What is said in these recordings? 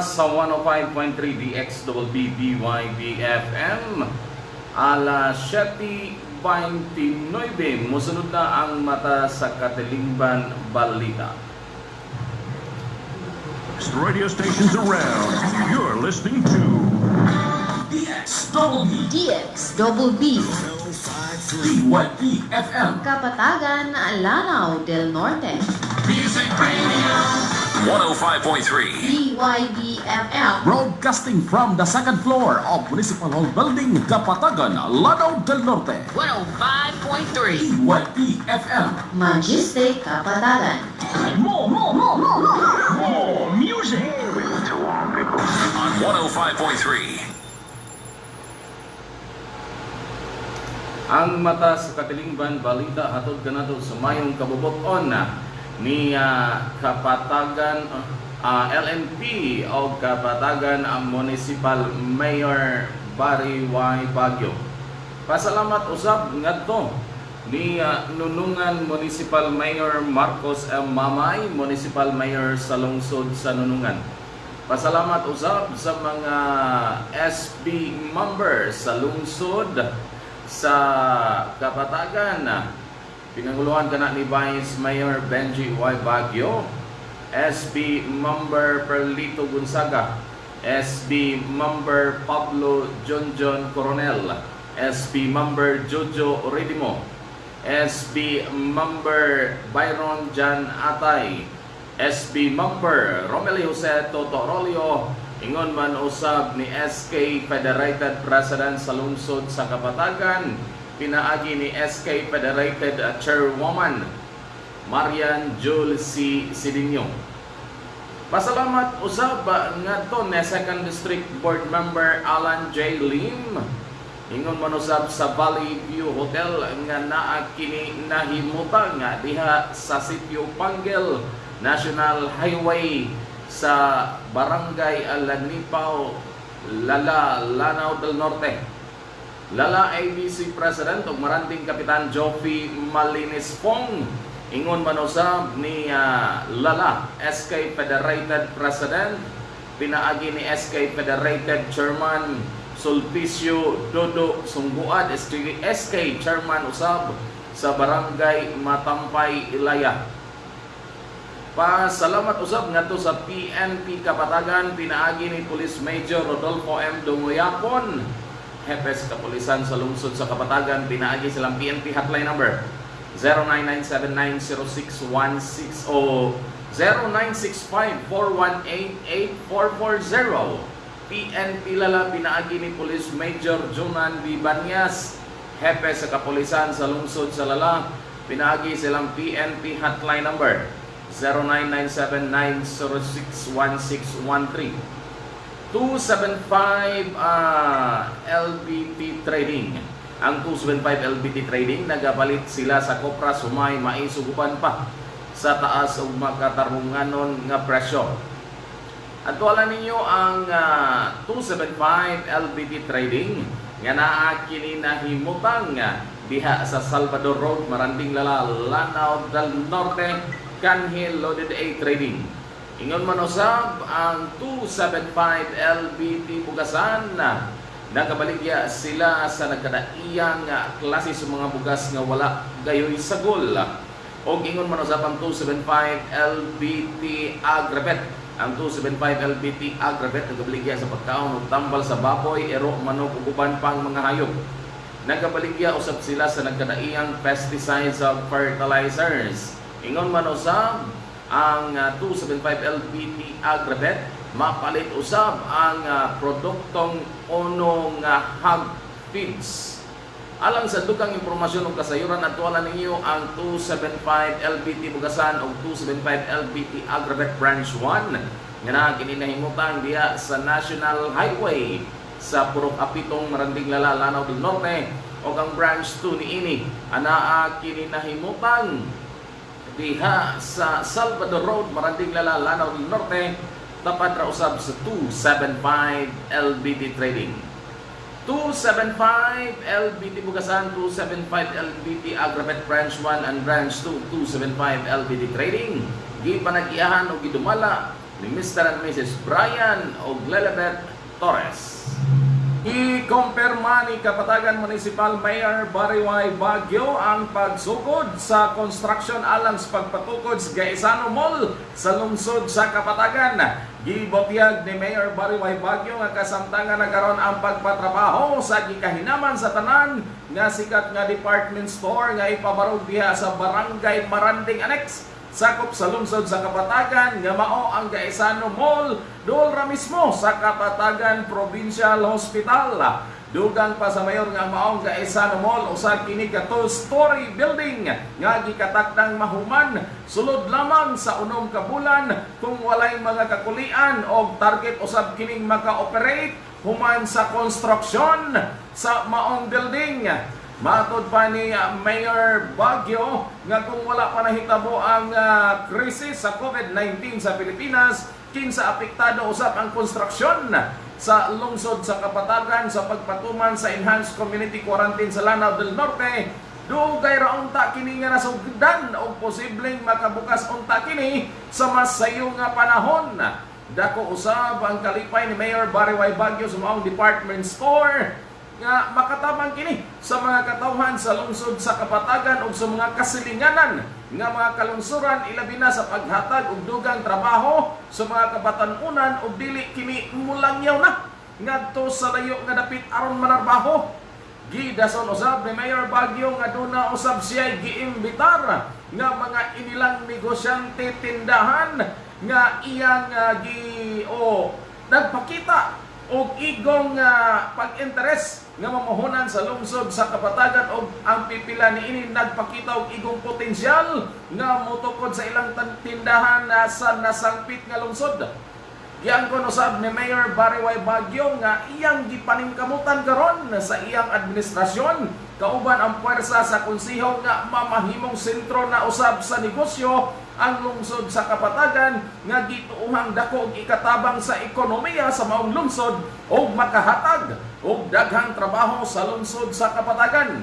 Oras sa 105.3 DXWB BYBFM Alas 7.29 Musunod na ang mata sa Katilingban Balita. Radio stations around. You're listening to DXWB DX Double B. BYB FM Kapatagan, Lanao del Norte. Music Radio 105.3. BYB FM Broadcasting from the second floor of Municipal Hall Building, Kapatagan, Lanao del Norte. 105.3 BYB FM Magistic Kapatagan. More, more, more, more, more, more music. On 105.3. Ang mata sa Katilingban Balita hatod kanato sa mayong kabubuton na ni ah, Kapatagan ah, LNP o Kapatagan ang Municipal Mayor Barry Y. Baguio. Pasalamat usab ngadto ni ah, Nunungan Municipal Mayor Marcos M. Mamay, Municipal Mayor sa lungsod sa Nunungan. Pasalamat usab sa mga SB members sa lungsod sa Kapatagan. Pinanguluhan ka na ni Vice Mayor Benji Y. Baguio, SB member Perlito Gonzaga, SB member Pablo John Coronel, SB member Jojo Redimo, SB member Byron Jan Atay, SB member Romelio Jose Totorolio, ingon man usab ni SK Federated President sa lungsod sa Kapatagan, pinaagi ni SK Federated Chairwoman Marian Jul C. Sidinyo. Pasalamat usab uh, ngadto ni Second District Board Member Alan J. Lim Ingon man usab sa Valley View Hotel nga naa kini nahimutan nga diha sa sitio Panggel National Highway sa Barangay Alanipaw, Lala, Lanao del Norte. Lala ABC President ug Maranting Kapitan Joffy Malinis Pong ingon man usab ni ah, Lala SK Federated President pinaagi ni SK Federated Chairman Sulpicio Dodo Sungguad SK Chairman usab sa Barangay Matampay Ilaya. Pasalamat usab ngadto sa PNP Kapatagan pinaagi ni Police Major Rodolfo M. Dungoyapon Hepes Kapulisan sa lungsod sa Kapatagan pinaagi silang PNP hotline number 0997906160 o 096541884440 PNP Lala pinaagi ni Police Major Junan B. Banyas. Hepe sa Kapulisan sa lungsod sa Lala pinaagi silang PNP hotline number 099790616013 275 ah, LBT Trading ang 275 LBT Trading nagapalit sila sa Kopra Sumay maisugupan pa sa taas ug makatarunganon nga presyo at wala ninyo ang ah, 275 LBT Trading nga naa kini nahimutang nga diha sa Salvador Road, Maranding Lala, Lanao del Norte, Canhil Loaded A Trading. Ingon man usab ang 275 LBT Bugasan na nagabaligya sila sa nagkadaiyang nga klase sa mga bugas nga wala gayoy sagol. O ingon man usab ang 275 LBT Agrabet ang 275 LBT Agrabet nagabaligya sa pagkaon ug tambal sa baboy, ero, manok ug uban pang mga hayop. Nagabaligya usab sila sa nagkadaiyang pesticides ug fertilizers. Ingon man usab ang ah, 275 LBT Agrabet mapalit usab ang ah, produktong ono nga hog feeds. Alang sa dukang impormasyon ug kasayuran adtuan ninyo ang 275 LBT Bugasan ug 275 LBT Agrabet Branch 1 nga na kini nahimutan diha sa National Highway sa Purok Apitong Maranding Lala Lanao del Norte ug ang branch 2 niini anaa kini nahimutan diha sa Salvador Road, Maranding Lala, Lanao del Norte, tapat ra usab sa 275 LBT Trading. 275 LBT Bugasan, 275 LBT Agrabet Branch 1 and Branch 2, 275 LBT Trading. Gi panag-iyahan o gidumala ni Mr. and Mrs. Brian Oglelebet Torres. I-kumpirma ni Kapatagan Municipal Mayor Bariway Bagyo ang pagsugod sa construction sa pagpatukod sa Gaisano Mall sa lungsod sa Kapatagan. Gibotyag ni Mayor Bariway Bagyo nga kasamtangan nagkaroon ang pagpatrabaho sa gikahinaman sa tanan nga sikat nga department store nga ipabarog diha sa Barangay Maranding Annex sakop sa lungsod sa Kapatagan nga mao ang Gaisano Mall. Dool ra mismo sa Kapatagan Provincial Hospital. Dugang pa sa mayor nga maong Gaisano Mall. Usag kini ka two-story building nga gikatakdang mahuman. Sulod lamang sa unom ka bulan kung walay mga kakulian og target usab kining maka-operate human sa construction sa maong building Matod pa ni uh, Mayor Baguio nga kung wala pa nahitabo ang uh, sa COVID-19 sa Pilipinas, kinsa apektado usap ang konstruksyon sa lungsod sa Kapatagan sa pagpatuman sa Enhanced Community Quarantine sa Lanao del Norte. Dugay ra unta kini nga nasugdan o posibleng makabukas unta kini sa masayo nga panahon. Dako usab ang kalipay ni Mayor Bariway Baguio sa maong department store nga makatabang kini sa mga katawhan sa lungsod sa Kapatagan ug sa mga kasilinganan nga mga kalungsuran ilabi na sa paghatag og dugang trabaho sa mga kabatanunan ug dili kini mulangyaw na. Ngadto sa layo nga dapit aron manarbaho. Gidason usab ni Mayor Baguio nga duna usab siya giimbitar nga mga inilang negosyante tindahan nga iyang uh, gi o nagpakita og igong uh, pag-interes nga mamuhunan sa lungsod sa Kapatagan og ang pipila ni ini nagpakita og igong potensyal nga motukod sa ilang tindahan na sa nasangpit nga lungsod. Yang kon usab ni Mayor Bariway Bagyo nga iyang gipaningkamutan karon sa iyang administrasyon kauban ang puwersa sa konsiho nga mamahimong sentro na usab sa negosyo ang lungsod sa Kapatagan nga gituuhang dako og ikatabang sa ekonomiya sa maong lungsod o makahatag og daghang trabaho sa lungsod sa Kapatagan.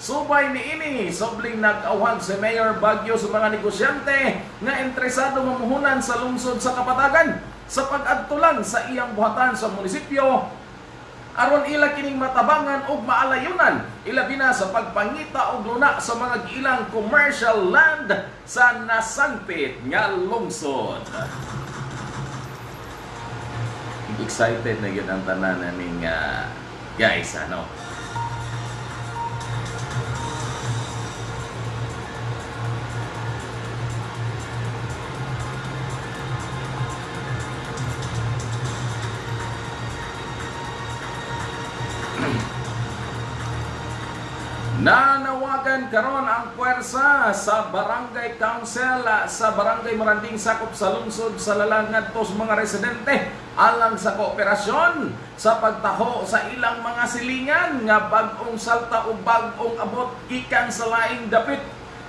Subay ni ini, sobling nag-awhag si Mayor Baguio sa mga negosyante nga interesado mamuhunan sa lungsod sa Kapatagan sa pag-adtulan sa iyang buhatan sa munisipyo aron ila kining matabangan og maalayunan ilabi na sa pagpangita og luna sa mga giilang commercial land sa nasangpit nga lungsod. Excited na yun ang tanan naming uh, guys, ano? Karon ang puwersa sa Barangay Council ah, sa Barangay Maranding sakop sa lungsod sa lalangan tos mga residente alang sa kooperasyon sa pagtaho sa ilang mga silingan nga bag-ong salta o bag-ong abot gikan sa laing dapit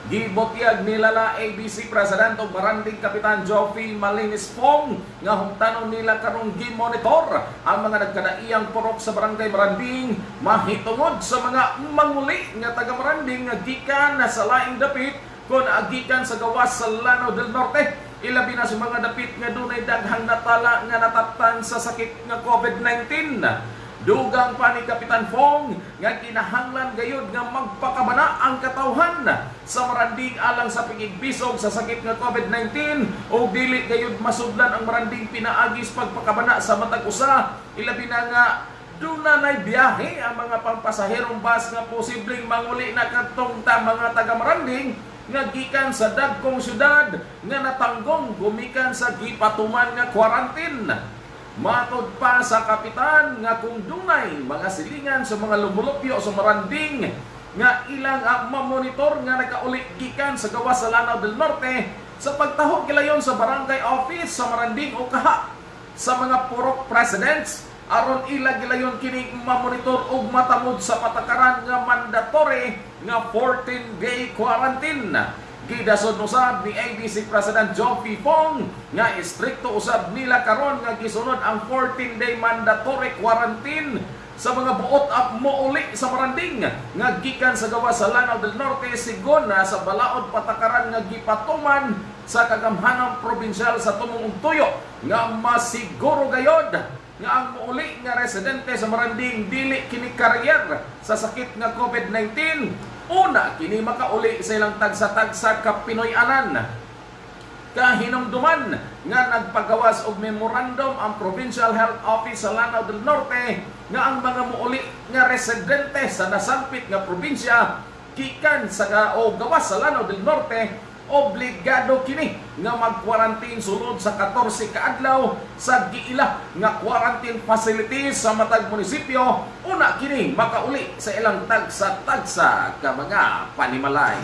Gibotyag nila la ABC President o Baranding Kapitan Joffy Malinis Pong nga humtanon nila karong gi-monitor ang mga nagkadaiyang purok sa Barangay Maranding mahitungod sa mga manguli nga taga Maranding nga gikan na sa laing dapit kun agikan sa gawas sa Lanao del Norte. Ilabi na sa mga dapit nga dunay daghang natala nga natatan sa sakit nga COVID-19 Dugang pa ni Kapitan Fong nga kinahanglan gayud nga magpakabana ang katawhan sa maranding alang sa pigigbisog sa sakit nga COVID-19 o dili gayud masudlan ang maranding pinaagis pagpakabana sa matag usa ilabi na nga Duna nay biyahe ang mga pampasaherong bus nga posibleng manguli na kadtong ta mga taga Maranding nga gikan sa dagkong syudad nga natanggong gumikan sa gipatuman nga quarantine. Matod pa sa kapitan nga kung dunay mga silingan sa mga lumulupyo sa Maranding nga ilang uh, mamonitor nga nakauli gikan sa gawas sa Lanao del Norte sa pagtaho kilayon sa barangay office sa Maranding o kaha sa mga purok presidents. Aron ila gilayon kini mamonitor og matamod sa patakaran nga mandatory nga 14 day quarantine Gidasod usab ni ABC President P. Pong nga istrikto usab nila karon nga gisunod ang 14 day mandatory quarantine sa mga buot at mouli sa Maranding nga gikan sa gawa sa Lanao del Norte sigon sa balaod patakaran nga gipatuman sa kagamhanang probinsyal sa tumong tuyo nga masiguro gayod nga ang muuli nga residente sa Maranding dili kini karyer sa sakit nga COVID-19 una kini makauli sa ilang tagsa-tagsa ka Pinoy-anan. Kahinumduman nga nagpagawas og memorandum ang Provincial Health Office sa Lanao del Norte nga ang mga muuli nga residente sa nasampit nga probinsya gikan sa o gawas sa Lanao del Norte obligado kini nga mag-quarantine sulod sa 14 ka adlaw sa giila nga quarantine facilities sa matag munisipyo. Una kini makauli sa ilang tagsa-tagsa ka mga panimalay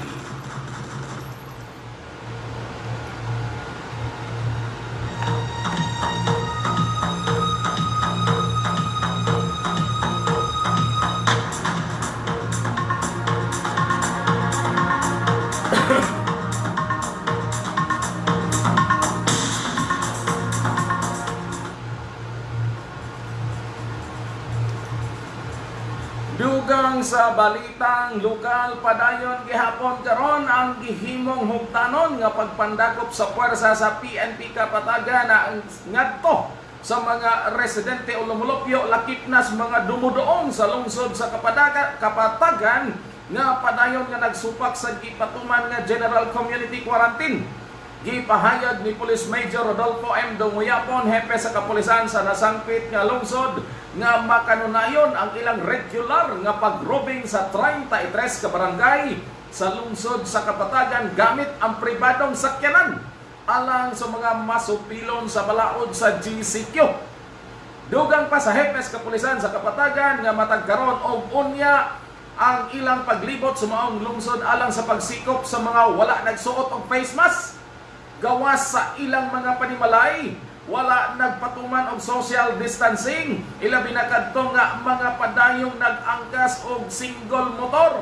sa balitang lokal padayon gihapon karon ang gihimong hugtanon nga pagpandakop sa puwersa sa PNP Kapatagan na ang ngadto sa mga residente o lumulupyo. Lakip na sa mga dumudoong sa lungsod sa Kapataga, Kapatagan nga padayon nga nagsupak sa gipatuman nga General Community Quarantine. Gipahayag ni Police Major Rodolfo M. Dumuyapon, hepe sa kapulisan sa nasangpit nga lungsod, nga makanunayon ang ilang regular nga pagrobing sa 33 ka barangay sa lungsod sa Kapatagan gamit ang pribadong sakyanan alang sa mga masupilon sa balaod sa GCQ. Dugang pa sa hepes kapulisan sa Kapatagan nga matagkaron og unya ang ilang paglibot sa maong lungsod alang sa pagsikop sa mga wala nagsuot og face mask gawas sa ilang mga panimalay wala nagpatuman og social distancing. Ilabi na kadto nga mga padayong nag-angkas og single motor.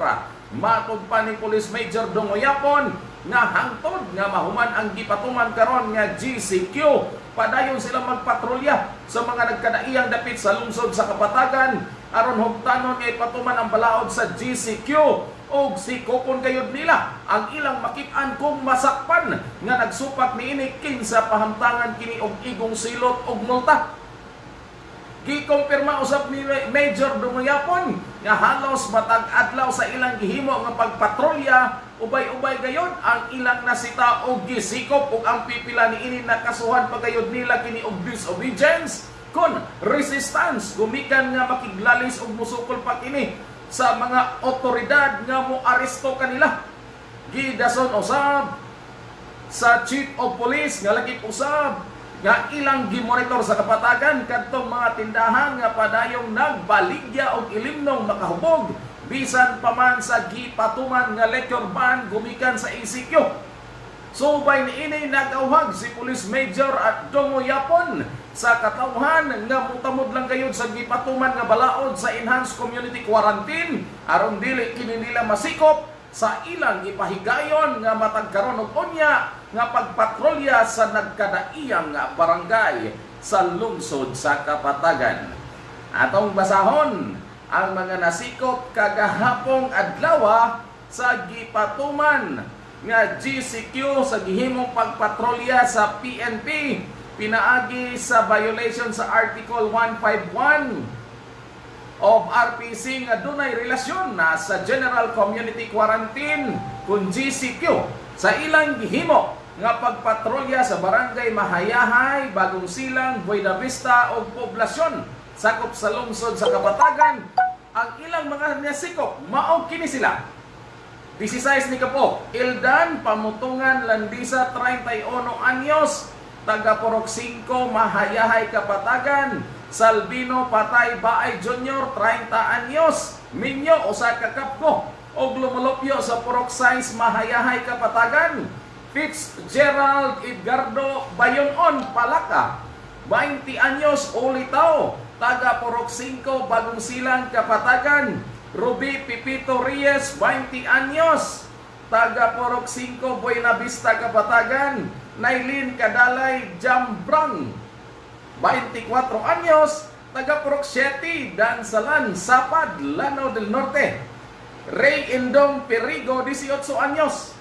Matod pa ni Police Major Dongoyapon nga hangtod nga mahuman ang gipatuman karon nga GCQ padayon sila magpatrolya sa mga nagkadaiyang dapit sa lungsod sa Kapatagan. Aron hugtanon nga ipatuman ang balaod sa GCQ og sikopon kayod nila ang ilang makit-an masakpan nga nagsupak niini kinsa pahamtangan kini og igong silot og multa. Gikompirma usab ni Major Dumuyapon nga halos matag adlaw sa ilang gihimo nga pagpatrolya ubay-ubay gayod ang ilang nasita og gisikop ug ang pipila niini nakasuhan pa gayod nila kini og disobedience kon resistance gumikan nga makiglalis og musukol pa kini sa mga otoridad nga mo aresto kanila. Gidason usab sa chief of police nga lagi usab nga ilang gimonitor sa kapatagan kadtong mga tindahan nga padayong nagbaligya og ilimnong makahubog. Bisan pa man sa gipatuman nga lecture ban gumikan sa ECQ Subay ni ini nagawhag si Police Major at Dongo Yapon sa katawhan nga mutamod lang gayud sa gipatuman nga balaod sa enhanced community quarantine aron dili kini nila masikop sa ilang ipahigayon nga matagkaron og unya nga pagpatrolya sa nagkadaiyang nga barangay sa lungsod sa Kapatagan. Atong basahon ang mga nasikop kagahapong adlaw sa gipatuman nga GCQ sa gihimong pagpatrolya sa PNP pinaagi sa violation sa Article 151 of RPC nga dunay relasyon na sa General Community Quarantine kung GCQ sa ilang gihimo nga pagpatrolya sa barangay Mahayahay, Bagong Silang, Buena Vista o poblasyon. Sakop sa lungsod sa Kapatagan ang ilang mga nasikop mao kini sila. 16 ni Kapo, Ildan, Pamutungan, Landisa, 31 anyos, taga Porok 5, Mahayahay, Kapatagan, Salvino, Patay, Baay Junior, 30 anyos, Minyo, Osaka Kapko, og lumulupyo sa Porok Science, Mahayahay, Kapatagan, Fitzgerald Edgardo Bayonon, Palaka, 20 anyos, Ulitaw, taga Porok 5, Bagong Silang, Kapatagan, Ruby Pipito Reyes, 20 anyos. Taga Porok 5, Buena Vista, Kapatagan. Nailin Kadalay Jambrang, 24 anyos. taga 7, Dansalan, Sapad, Lanao del Norte. Ray Indong Perigo, 18 anyos.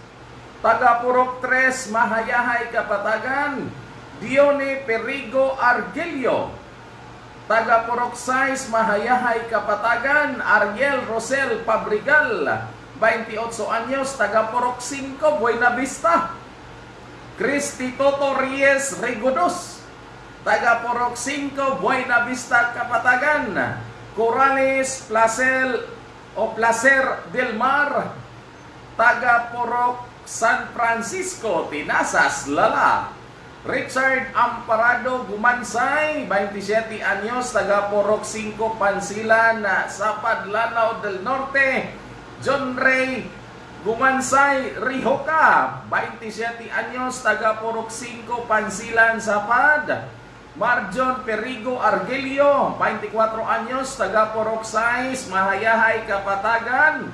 Taga Purok 3, Mahayahay, Kapatagan. Dione Perigo Argelio. Taga Purok 6, Mahayahay, Kapatagan. Ariel Rosel Pabrigal, 28 anyos. Taga Purok 5, Buena Vista. Cristi Toto Reyes Regodos. Taga Porok 5, Buena Vista, Kapatagan. Corales, Placel o Placer del Mar. Taga Porok San Francisco, Tinasas, Lala. Richard Amparado Gumansay, 27 anyos, taga Porok 5, Pansilan, Sapad, Lanao del Norte. John Ray Gumansay Rihoka, 27 anyos, taga Porok 5, Pansilan, Sapad. Marjon Perigo Argelio, 24 anyos, taga Porok 6, Mahayahay, Kapatagan.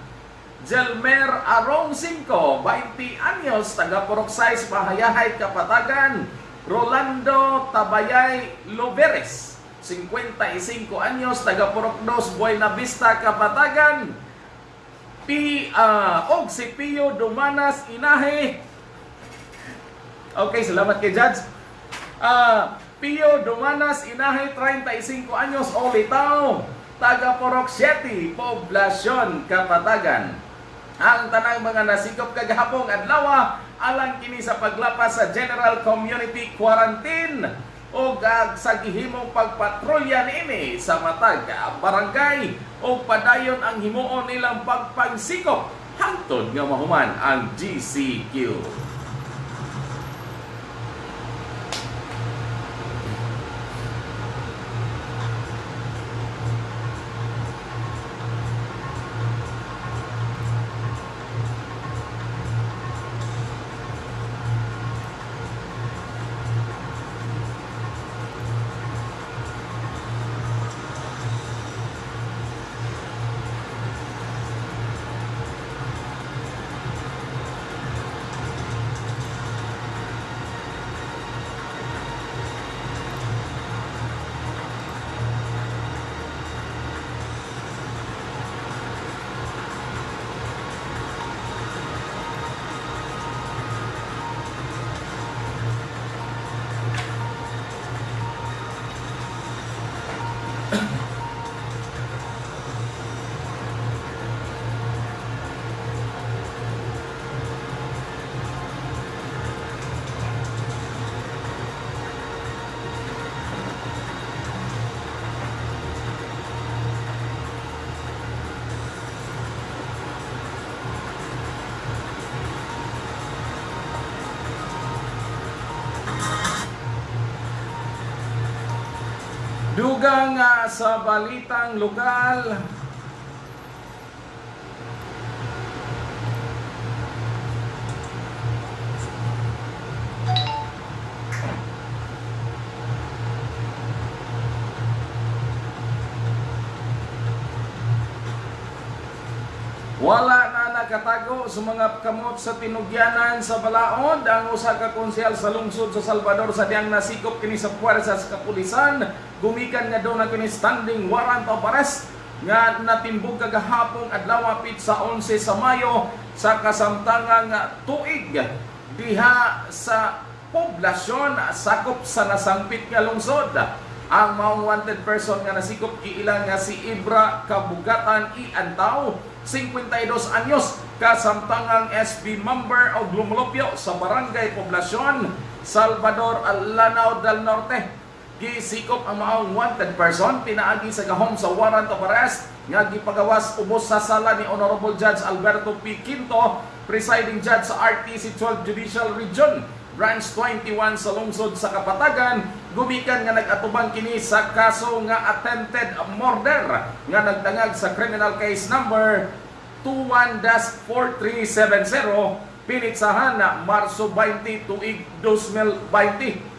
Jelmer Arong 5, 20 anyos, taga Porok 6, Mahayahay, Kapatagan. Rolando Tabayay Loveres, 55 anyos, taga Porok 2, Buena Vista, Kapatagan. P. Uh, og si Pio Dumanas Inahe. Okay, salamat kay Judge. Ah, Pio Dumanas Inahe, 35 anyos, Olitaw. Taga Porok 7, Poblasyon, Kapatagan. Ang tanang mga nasikop kagahapong adlaw alang kini sa paglapas sa General Community Quarantine o gag sa gihimong pagpatrolya niini sa matag barangay o padayon ang himuon nilang pagpangsikop hangtod nga mahuman ang GCQ. Dugang nga sa balitang lokal, Wala na nakatago sa mga kamot sa tinugyanan sa balaod ang usa ka konsyal sa lungsod sa Salvador sa diyang nasikop kini sa puwersa sa kapulisan gumikan nga daw na kini standing warrant of arrest nga natimbog kagahapon adlaw pit sa 11 sa Mayo sa kasamtangang tuig diha sa poblasyon sakop sa nasangpit nga lungsod. Ang maong wanted person nga nasikop giilang nga si Ibra Kabugatan I Antaw 52 anyos kasamtangang SB member o Glumulopyo sa Barangay Poblasyon Salvador Lanao del Norte gisikop ang maong wanted person pinaagi sa gahom sa warrant of arrest nga gipagawas ubos sa sala ni Honorable Judge Alberto P. Quinto presiding judge sa RTC 12 Judicial Region Branch 21 sa lungsod sa Kapatagan gumikan nga nag-atubang kini sa kaso nga attempted murder nga nagdangag sa criminal case number 21-4370 pinitsahan na Marso 20 tuig 2020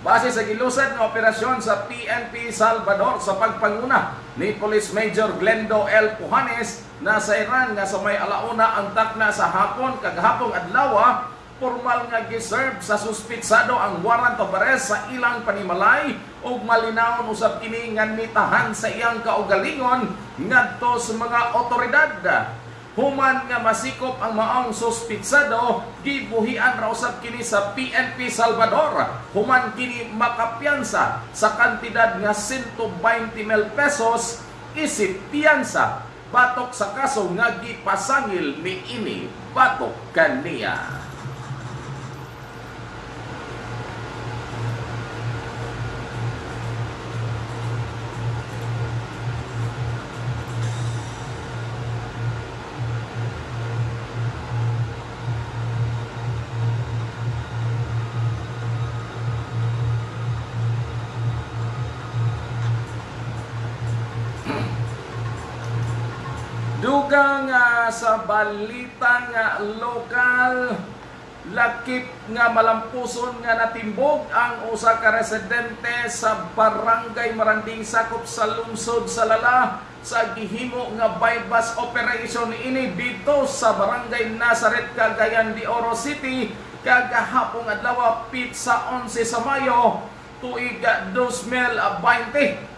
Base sa gilusad ng operasyon sa PNP Salvador sa pagpanguna ni Police Major Glendo L. Pujanes na sa Iran nga sa may alauna ang takna sa hapon kagahapong adlaw formal nga giserve sa suspitsado ang warrant of arrest sa ilang panimalay ug malinawon usab kini nga nitahan sa iyang kaugalingon ngadto sa mga otoridad. Human nga masikop ang maong suspitsado, gibuhian ra usab kini sa PNP Salvador. Human kini makapiyansa sa kantidad nga 120 mil pesos isip piyansa batok sa kaso nga gipasangil ni ini batok kaniya. Balita nga lokal. Lakip nga malampuson nga natimbog ang usa ka residente sa barangay Maranding sakop sa lungsod sa Lala sa gihimo nga bypass operation ini dito sa barangay Nazaret Cagayan de Oro City. Kagahapon adlaw pit sa 11 sa Mayo tuig 2020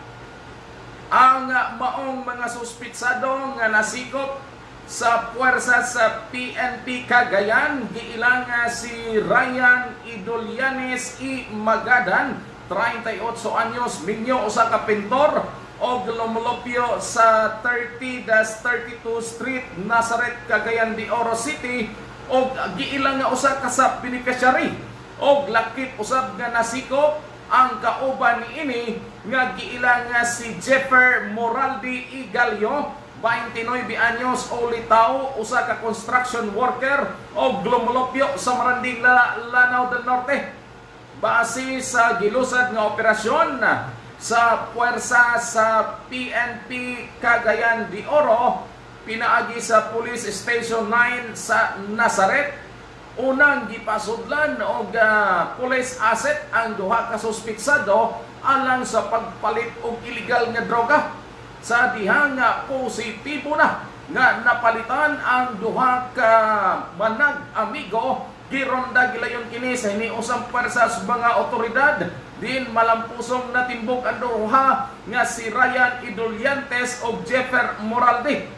ang maong mga suspitsado nga nasikop sa puwersa sa PNP Cagayan giilang nga si Ryan Idolianes I. Magadan 38 anyos minyo usa ka pintor og lumulupyo sa 30-32 Street Nazareth Cagayan de Oro City og giilang nga usa ka sa beneficiary og lakip usab nga nasikop ang kauban ni ini nga giila nga si Jeffer Moraldi Igalio 29 anyos o litaw usa ka construction worker o glomolopyo sa Maranding La- Lanao del Norte. Base sa gilusad nga operasyon sa puwersa sa PNP Cagayan de Oro pinaagi sa Police Station 9 sa Nazaret. Unang gipasudlan og uh, police asset ang duha ka suspitsado alang sa pagpalit og illegal nga droga sa diha nga positibo na nga napalitan ang duha ka manag amigo. Gironda gilayon kini sa hiniusang pwersa sa mga otoridad. Din malampusong natimbog ang duha nga si Ryan Idoliantes og Jeffer Moralde.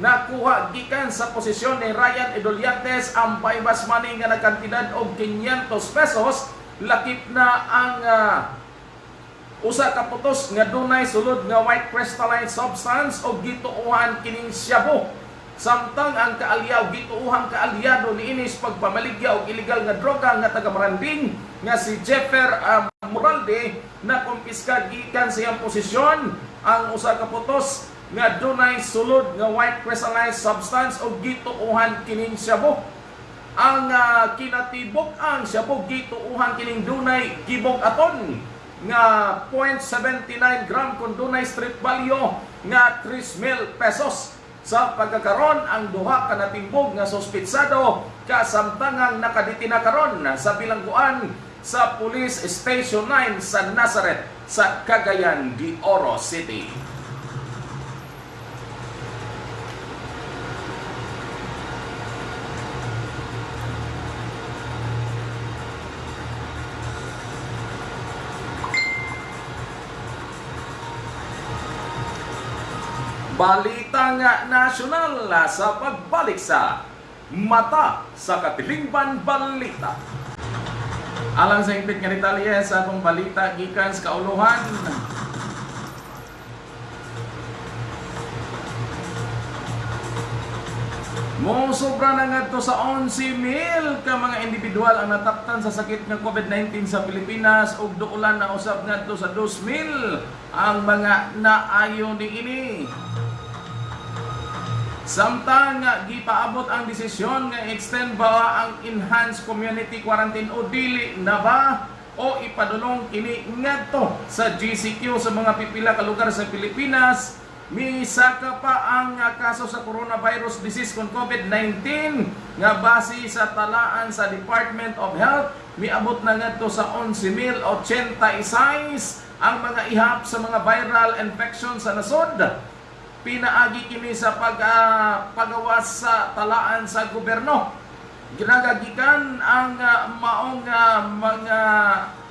Nakuha gikan sa posisyon ni Ryan Idoliantes ang bypass money nga nagkantidad og 500 pesos. Lakip na ang ah, usa ka putos nga dunay sulod nga white crystalline substance o gituuhan kining shabu. Samtang ang kaalyaw gituuhang kaalyado ni inis pagpamaligya og illegal nga droga nga taga Maranding nga si Jeffer um, Moralde na kumpiska gikan sa iyang posisyon. Ang usa ka putos nga dunay sulod nga white crystalline substance o gituuhan kining shabu. Ang uh, kinatibok ang shabu gituuhan kining dunay gibog aton nga 0.79 gram kung dunay street value nga 3,000 pesos sa pagkakaron ang duha ka natimbog nga suspitsado kasamtangang nakaditina karon sa bilangguan sa Police Station 9 sa Nazareth sa Cagayan de Oro City. Balita nga nasyonal sa pagbalik sa Mata sa Katilingban Balita. Alang sa impit nga detalye sa atong balita gikan sa kauluhan. Mo sobra na nga to sa 11,000 ka mga individual ang nataktan sa sakit ng COVID-19 sa Pilipinas ug duulan na usab ngadto sa 2,000 ang mga naayo ni ini. Samtang nga gipaabot ang desisyon nga extend ba ang enhanced community quarantine o dili na ba? O ipadulong kini ngadto sa GCQ sa mga pipila ka lugar sa Pilipinas? Misaka pa ang nga kaso sa coronavirus disease kon COVID-19 nga base sa talaan sa Department of Health miabot na ngadto sa 11,086 ang mga ihap sa mga viral infection sa nasod pinaagi kini sa pag uh, pagawas sa talaan sa gobyerno. Ginagagikan ang ah, maong ah, mga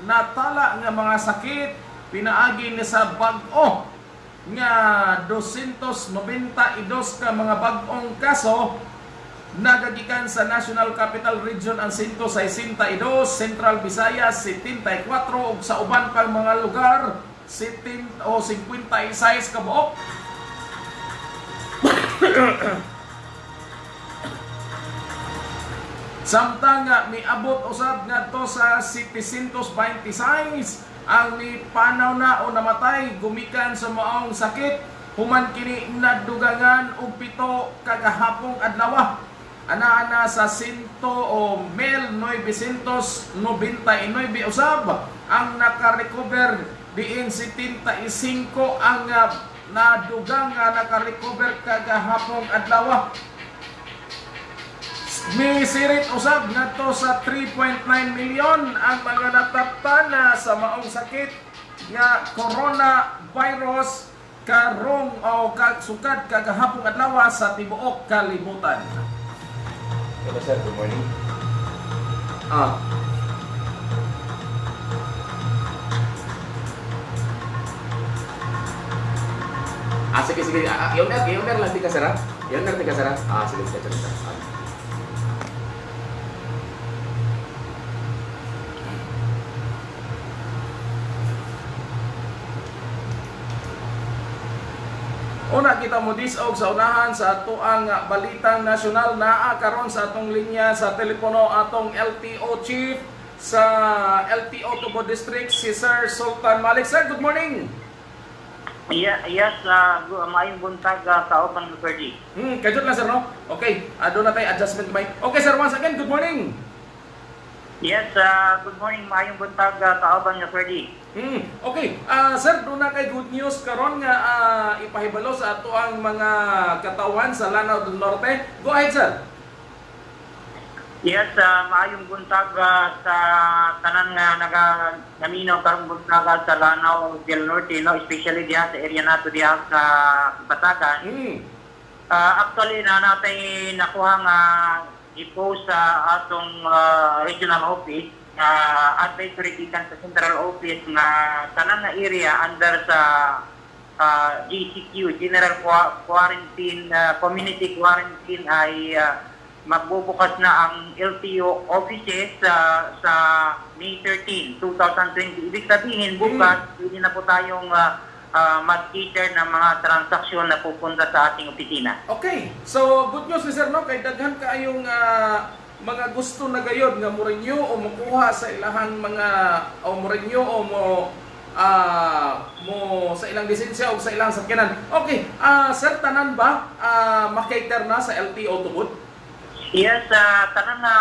natala nga mga sakit. Pinaagi ni sa bag-o nga 292 ka mga bag-ong kaso. Nagagikan sa National Capital Region ang 162, Central Visayas 74 ug sa uban pang mga lugar 17 o 56 ka buok. Samtang nga miabot usab ngadto sa 726 ang ni panaw na o namatay gumikan sa maong sakit human kini nadugangan og pito kagahapong adlaw. Ana-ana sa 100 o 1999 usab ang nakarecover diin 75 ang ah, nadugang nga nakarecover kagahapong adlaw. Ni sirit usab ngadto sa 3.9 milyon ang mga nataptana sa maong sakit nga coronavirus karong o kagsukad kagahapong adlaw sa tibuok kalibutan. Hello sir, good morning. Ah. Ah, sige, sige. Ah, ah, yaudah, yaudah lang di ka sir, ha? Yaudah di? Ah, sige, sige, sige. Una kita mo disog sa unahan sa ato ang balitang nasyonal naa karon sa atong linya sa telepono atong LTO chief sa LTO Tubo District si Sir Sultan Malik. Sir, good morning. Yeah, yes, uh, maayong buntag uh, sa Open Ferdi. Hmm, kajot lang sir no? Okay, ado na tayo adjustment may. Okay sir, once again, good morning. Yes, uh, good morning, maayong buntag uh, sa Open Ferdi. Hmm, okay. Ah, sir, doon na kay good news karon nga ah, ipahibalo sa ato ang mga katawan sa Lanao del Norte. Go ahead, sir. Yes, uh, maayong buntag uh, sa tanan nga naga naminaw karong buntag uh, sa Lanao del Norte, no? especially diha sa area nato diha sa Batagan. Hmm. Uh, actually, na natin nakuha nga i-post sa atong uh, regional office uh, advisory gikan sa central office nga tanan nga area under sa uh, GCQ General Qua- Quarantine uh, Community Quarantine ay uh, magbubukas na ang LTO offices sa sa May 13, 2020. Ibig sabihin bukas hindi na po tayong uh, uh, mag-cater ng mga transaksyon na pupunta sa ating opisina. Okay. So, good news sir no kay daghan kaayong ah, mga gusto na gayod nga mo renew o makuha sa ilahang mga o mo renew o mo ah mo sa ilang lisensya o sa ilang sakyanan. Okay, ah sir tanan ba ah makater na sa LTO tubod? Yes, uh, tanan nga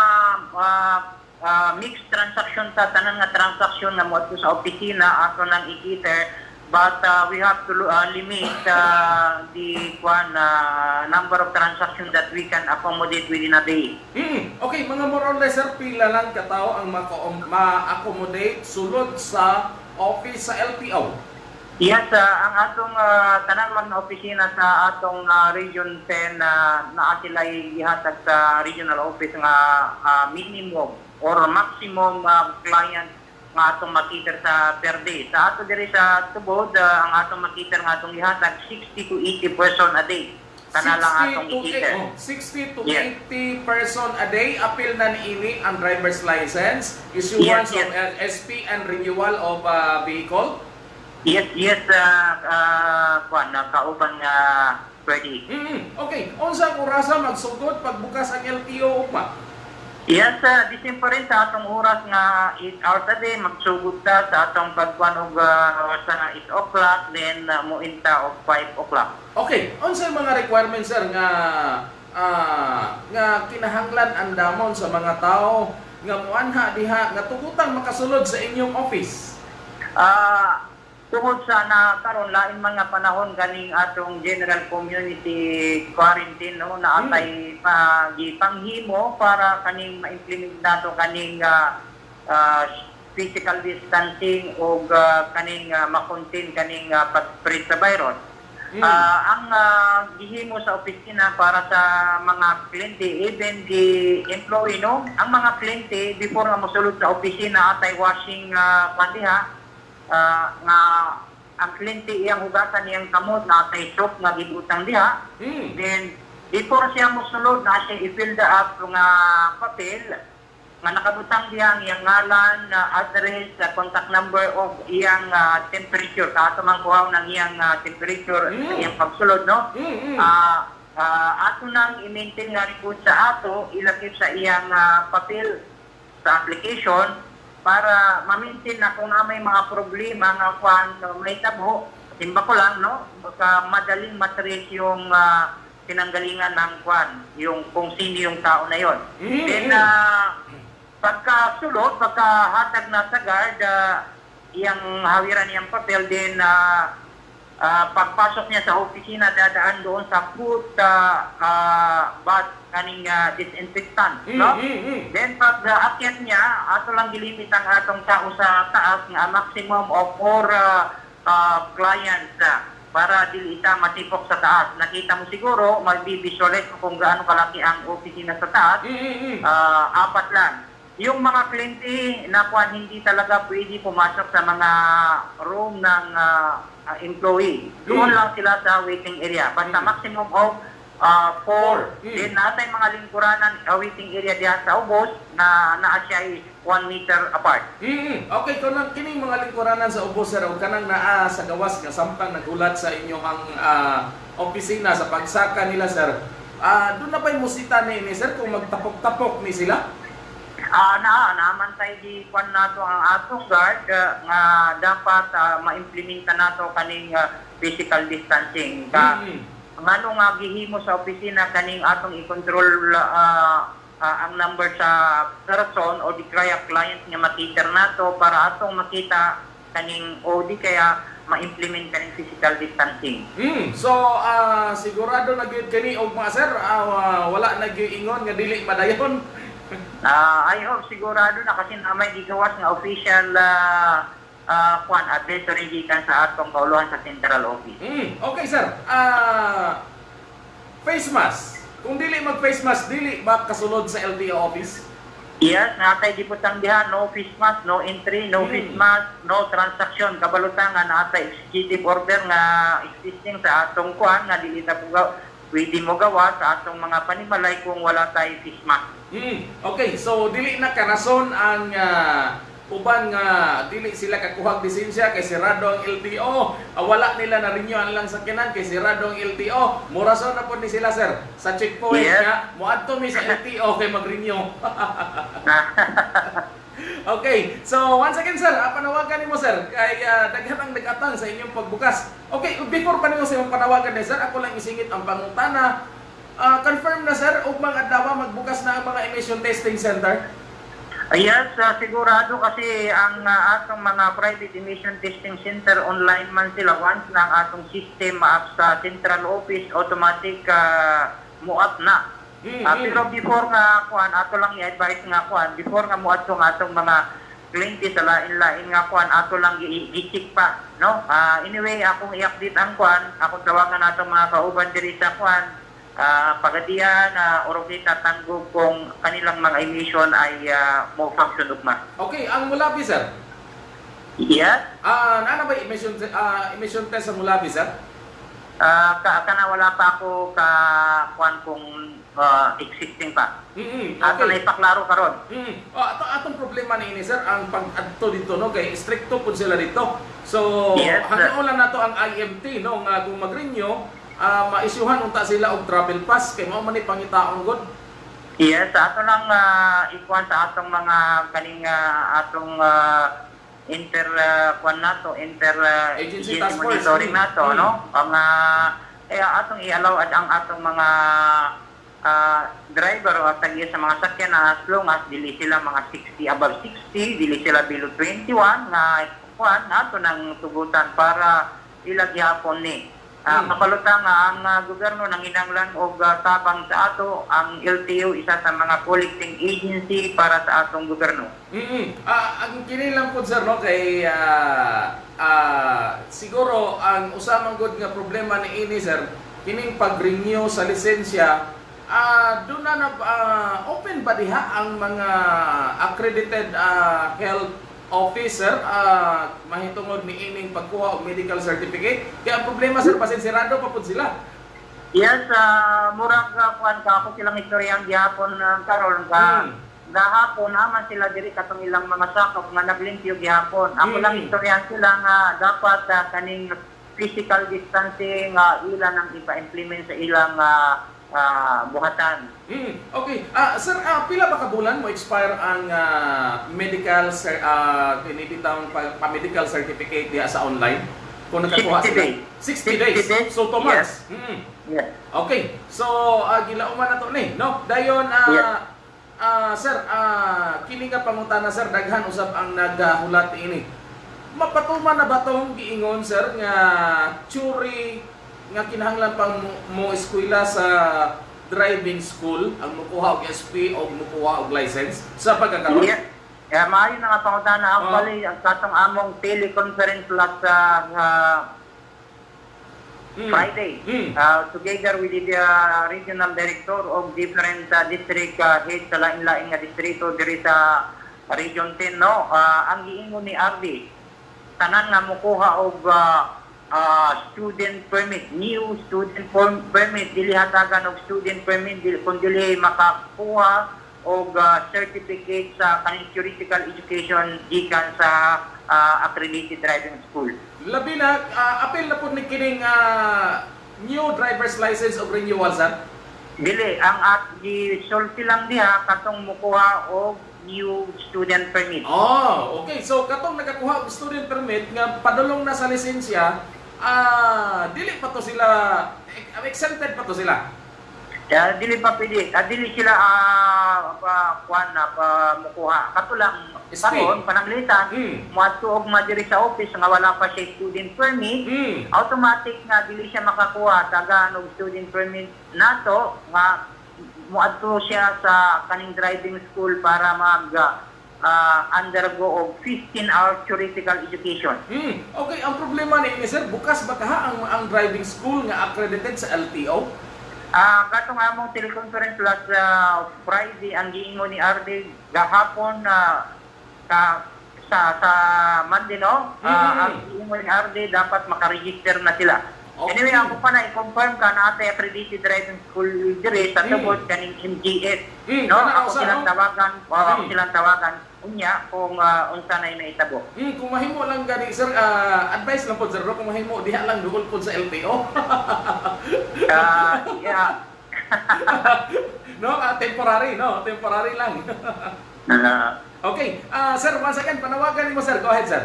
uh, uh, mixed transaction ta tanan nga transaction nga mo ato sa opisina ato nang i-cater but uh, we have to uh, limit uh, the one uh, number of transactions that we can accommodate within a day. Hmm. Okay, mga more or less pila lang katao ang ma-accommodate sulod sa office sa LTO. Yes, uh, ang atong uh, tanan man na opisina sa atong uh, Region 10 na naa sila ihatag sa regional office nga uh, minimum or maximum uh, client nga atong makiter sa per day. Sa ato diri sa Tubod, uh, ang atong makiter nga atong ihatag 60 to 80 person a day. Kana lang 60 atong to, ikiter. oh, 60 to Yes. 80 person a day. Appeal na niini ang driver's license, issuance Yes, of LSP and renewal of uh, vehicle. Yes, yes, uh, uh, uh, kauban nga pwede. Mm Okay, unsa ang orasa magsugod pagbukas ang LTO ugma? Yes, uh, December rin sa atong oras nga 8 hours a day, magsugod ta sa atong pagkuhan og uh, sa 8 o'clock, then uh, muinta og 5 o'clock. Okay, unsa ang mga requirements sir nga ah, nga kinahanglan andamon sa mga tao nga muanha diha nga tugutang makasulod sa inyong office? Ah, tungod sa na karon lain mga panahon ganing atong general community quarantine no na atay pa gipanghimo para kaning ma-implement nato kaning ah, ah, physical distancing o kaning uh, makontain kaning ah, pag-spread sa virus. Mm. Ah, ang uh, gihimo sa opisina para sa mga kliyente, even the employee, no? Ang mga kliyente, before nga mosulod sa opisina atay washing uh, pandiha, ah, nga ang kliyente iyang hugasan iyang kamot na atay soap nga gibutang diha, Mm. Then, before siya mosulod na siya i-fill up nga papel, nga nakabutang diya ang iyang ngalan, uh, address, uh, contact number of iyang uh, temperature. Sa ato man kuhaw ng iyang uh, temperature sa Mm. iyang pagsulod, no? Mm, mm. Ah, ah, ato nang i-maintain nga report sa ato, ilakip sa iyang ah, papel sa application para ma-maintain na kung na may mga problema nga kwan may tabo, timba ko lang, no? Baka madaling matrace yung ah, pinanggalingan ng kwan, yung kung sino yung tao na yon. Mm, Then, ah, pagka sulod, pagka hatag na sa guard, ah, iyang hawiran niyang papel, then ah, ah, pagpasok niya sa opisina, dadaan doon sa food uh, bath kaning ah, disinfectant. Mm, no? mm, mm. Then pag uh, akyat niya, ato lang gilimit ang atong tao sa taas nga maximum of four uh, uh, clients uh, para dili ita matipok sa taas. Nakita mo siguro, mag-visualize mo kung gaano kalaki ang opisina sa taas. Mm, mm, mm. Ah, apat lang. Yung mga kliyente na kuwan hindi talaga pwede pumasok sa mga room ng ah, employee. Doon Mm. lang sila sa waiting area. Basta maximum of ah, four. Mm. Then natay mga lingkuranan ah, waiting area diha sa ubos na naa siya one meter apart. Mm, okay, kanang kining mga lingkuranan sa ubos sir o kanang naa sa gawas nga samtang nagulat sa inyong ang ah, opisina sa pagsaka nila sir. Ah, doon na ba'y musita ni ni sir kung magtapok-tapok ni sila? Ah, na naman tayo di kwan nato ang atong guard ah, nga dapat ah, ma-implementa nato kaning ah, physical distancing. Ka, Mm, ngano nga gihimo sa opisina kaning atong i-control ah, ah, ang number sa person o di kaya client nga makita nato para atong makita kaning o di kaya ma-implement kaning physical distancing. mm. So, ah, sigurado na gyud kani og mga sir, wa- wala na gyud ingon nga dili madayon. Ah, I hope sigurado na kasi na may gigawas nga official ah, ah, kwan advisory gikan sa atong kauluhan sa central office. Mm, okay sir. Ah, face mask. Kung dili mag face mask, dili ba kasulod sa LTO office? Yes, natay diputang diha, no face mask, no entry, no Hmm. face mask, no transaction. Kabalutan nga natay executive order nga existing sa atong kuan nga dili ta pugaw pwede mo gawa sa atong mga panimalay kung wala tay face mask. Mm, okay, so dili na karason ang ah, uban nga dili sila kakuhag lisensya kay sirado ang LTO. Ah, wala nila na renew ang lang sakyanan kay sirado ang LTO. Murason na po ni sila sir sa checkpoint Yes. nga moadto mi sa LTO kay mag-renew. Okay, so once again sir, panawagan nimo sir kay ah, daghan ang nag-atang sa inyong pagbukas. Okay, before pa nimo sa imong panawagan ni sir, ako lang isingit ang pangutana. Ah, confirm na sir, ug mga adlaw magbukas na ang mga emission testing center. Yes, ah, sigurado kasi ang ah, atong mga private emission testing center online man sila once na ang atong system maap sa central office automatic uh, muap na. Mm, Ah, mm. pero before nga kuan ato lang i-advise nga kuan before nga muat ang atong mga kliyente sa lain-lain nga kuan ato lang i-check pa no Ah, anyway akong i-update ang kuan akong tawagan natong mga kauban diri sa kuan ah pagadian na uh, kita tanggog kung kanilang mga emission ay ah, mo function ugma Okay, ang Mulabi sir. yes Ah, ano ba emission ah, emission test sa Mulabi sir? Ah, ka kana wala pa ako ka kuan kung ah, existing pa Mm, ato na okay. ipaklaro karon Mm. Oh, ato atong problema ni ini sir ang pag-adto dito no kay stricto pud sila dito. So Yes, hangyo lang nato ang IMT no nga kung mag-renew ah maisyuhan unta sila og travel pass kay mao man ni pangitaon god. Yes, sa ato lang uh, ikuan sa atong mga kaning ah, atong ah, inter uh, kuan nato, inter ah, Agency agency monitoring nato, Mm. no? Ang ah, eh atong i-allow at ang atong mga ah, driver o tagi sa mga sakyan na as long as dili sila mga 60 above 60, dili sila below 21 nga kuan nato nang tugutan para ilagyapon ni. Uh, Mm. Kapalutan nga ang ah, gobyerno nang inanglan og ah, tabang sa ato ang LTO isa sa mga collecting agency para sa atong gobyerno. Mm. Ah ang kini lang pud sir no kay ah, ah, siguro ang usamang good nga problema ni ini sir kining pag-renew sa lisensya ah doon na na- ah, open ba diha ang mga accredited ah, health officer ah, mahitungod ni ining pagkuha og medical certificate kaya ang problema sir pasensirado pa pud sila Yes, uh, murag uh, kuan ka ako silang istoryang gihapon uh, karon ka. Hmm. Gahapon naman sila diri katong ilang mga sakop nga naglimpyo gihapon. Ako Hmm. lang istoryahan sila nga dapat uh, kaning physical distancing uh, ilan ang ipa-implement sa ilang uh, uh, buhatan. Mm, okay. Ah, sir, ah, pila ba ka bulan mo expire ang ah, medical cer- ah pinibitang pa, pa medical certificate diha sa online? Kung nakakuha 60 sila. days. 60 60 days. So 2 months. Mm. Yes. Okay. So ah, gilauman na to ni, no? Dayon ah Yeah. ah, sir, ah kini nga pangutana sir daghan usab ang nagahulat ini. Mapatuman na ba tong giingon sir nga churi nga kinahanglan pang mo, mo eskwela sa driving school ang mukuha og SP o mukuha og license sa pagkakaroon? Yeah. Kaya maayo na nga pangutana Oh. actually ang katong among teleconference last sa uh, Mm. Friday. Mm. Uh, together with the uh, regional director of different uh, district uh, head sa lain-lain nga distrito diri sa Region 10 no. Uh, ang giingon ni RD tanan nga mokuha og uh, uh, student permit, new student form- permit dili hatagan og student permit dili kun dili makakuha og uh, certificate sa kaning theoretical education gikan sa uh, accredited driving school. Labi na ah, apil na pud ni kining ah, new driver's license of renewal sir. Dili, ang at gisulti lang diha katong mukuha og new student permit. Oh, okay. So katong nakakuha og student permit nga padulong na sa lisensya, ah dili pa to sila eh, exempted pa to sila. Kaya dili pa pwede, ah, dili sila ah pa kuan na pa mukuha. Kato lang SP. karon pananglitan Mm. moadto og madiri sa office nga wala pa siya student permit. Mm. Automatic nga dili siya makakuha tagaan og student permit nato nga moadto siya sa kaning driving school para mag ah, undergo og 15 hour theoretical education. Hmm. Okay, ang problema ni ini sir, bukas ba kaha ang ang driving school nga accredited sa LTO? Ah, katong among teleconference last ah, Friday ang giingon ni RD gahapon na ka sa sa Monday no. Ah, Mhm. ang giingon ni RD dapat makaregister na sila. Okay. Anyway, ako pa na i-confirm ka na ate accredited driving school dire sa Mm. tubod kaning MGS. Mm, no, kana ako silang tawagan, o ako Mm. silang tawagan unya kung ah, unsa na naitabo. Hmm, kung mahimo lang gani sir, ah, advice lang po sir, kung mahimo diha lang duol po sa LTO. Ah, yeah. no, ah, temporary, no, temporary lang. Ah, okay, ah sir, once again, panawagan mo sir, go ahead sir.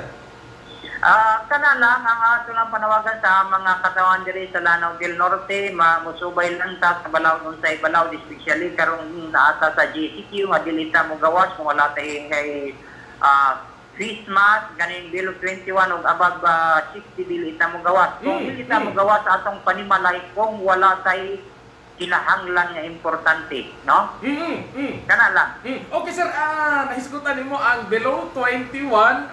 Ah, kana lang ang ato lang panawagan sa mga katawan diri sa Lanao del Norte, ma musubay lang ta sa balaw nun sa ibalaw especially karong naata sa GCQ nga dili ta mo gawas kung wala tay kay ah face mask ganing below 21 ug above ah, 60 dili ta mo gawas. Kung Mm, dili ta mo mm. gawas sa atong panimalay kung wala tay kinahanglan nga importante, no? Mm, mm. Kana lang. Hmm. Okay sir, ah nahisgutan nimo ang below 21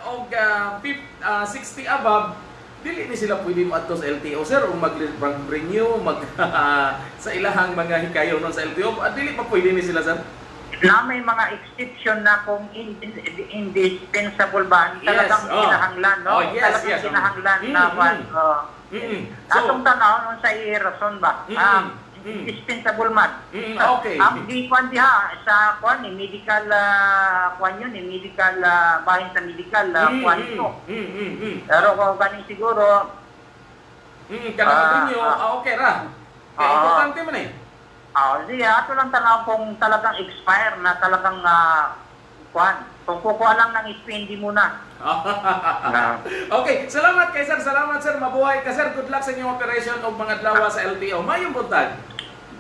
o ah, fif- ah, 60 above dili ni sila pwede moadto sa LTO sir o mag-renew mag sa ilahang mga hikayo nun sa LTO ah, dili pa pwede ni sila sir na may mga exception na kung in- in- indispensable ba Yes, talagang oh. kinahanglan no Oh, yes, talagang yes, oh. kinahanglan Mm, na mm. one uh, Mm-mm. So- atong tanaw sa i-rason ba Mm, Ah, mm. indispensable man Mm, Ah, okay. ang di kwan diha sa kwan ni medical uh, kwan yun ni medical uh, bahin sa medical uh, Mm, kwan mm, ito mm, mm, mm. pero kung ganing siguro Mm, kanang Ah, renew ah. okay ra kaya Ah. importante man eh Ah, di ato lang tanaw kung talagang expire na talagang uh, kwan. Kung kukuha lang ng spendi muna. Okay, salamat kay sir, salamat sir, mabuhay ka sir, good luck sa inyong operation o mga adlaw sa LTO. Mayong buntag.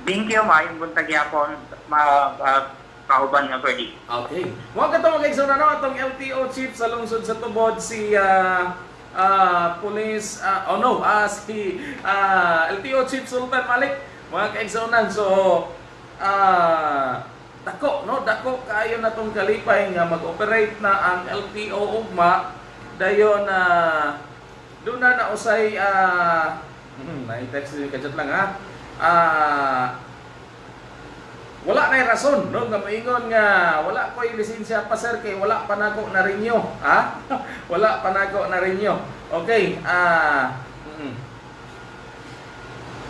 Thank you, maayong buntag yapon, ma, uh, kauban nga pwede. Okay. Mga katong mga igsoon na atong LTO chief sa lungsod sa Tubod si ah ah, police ah, oh no, ah, si ah, LTO chief Sultan Malik. Mga kaigsonan so ah dako no, dako kaayo na tong kalipay nga mag-operate na ang LTO ugma dayon na doon na nausay ah hmm, na-text ni kadjat lang ha. Ah wala na rason no? Nga moingon nga wala koy lisensya pa sir kay wala pa nako na renew ha? Wala pa nako na renew okay ah mm.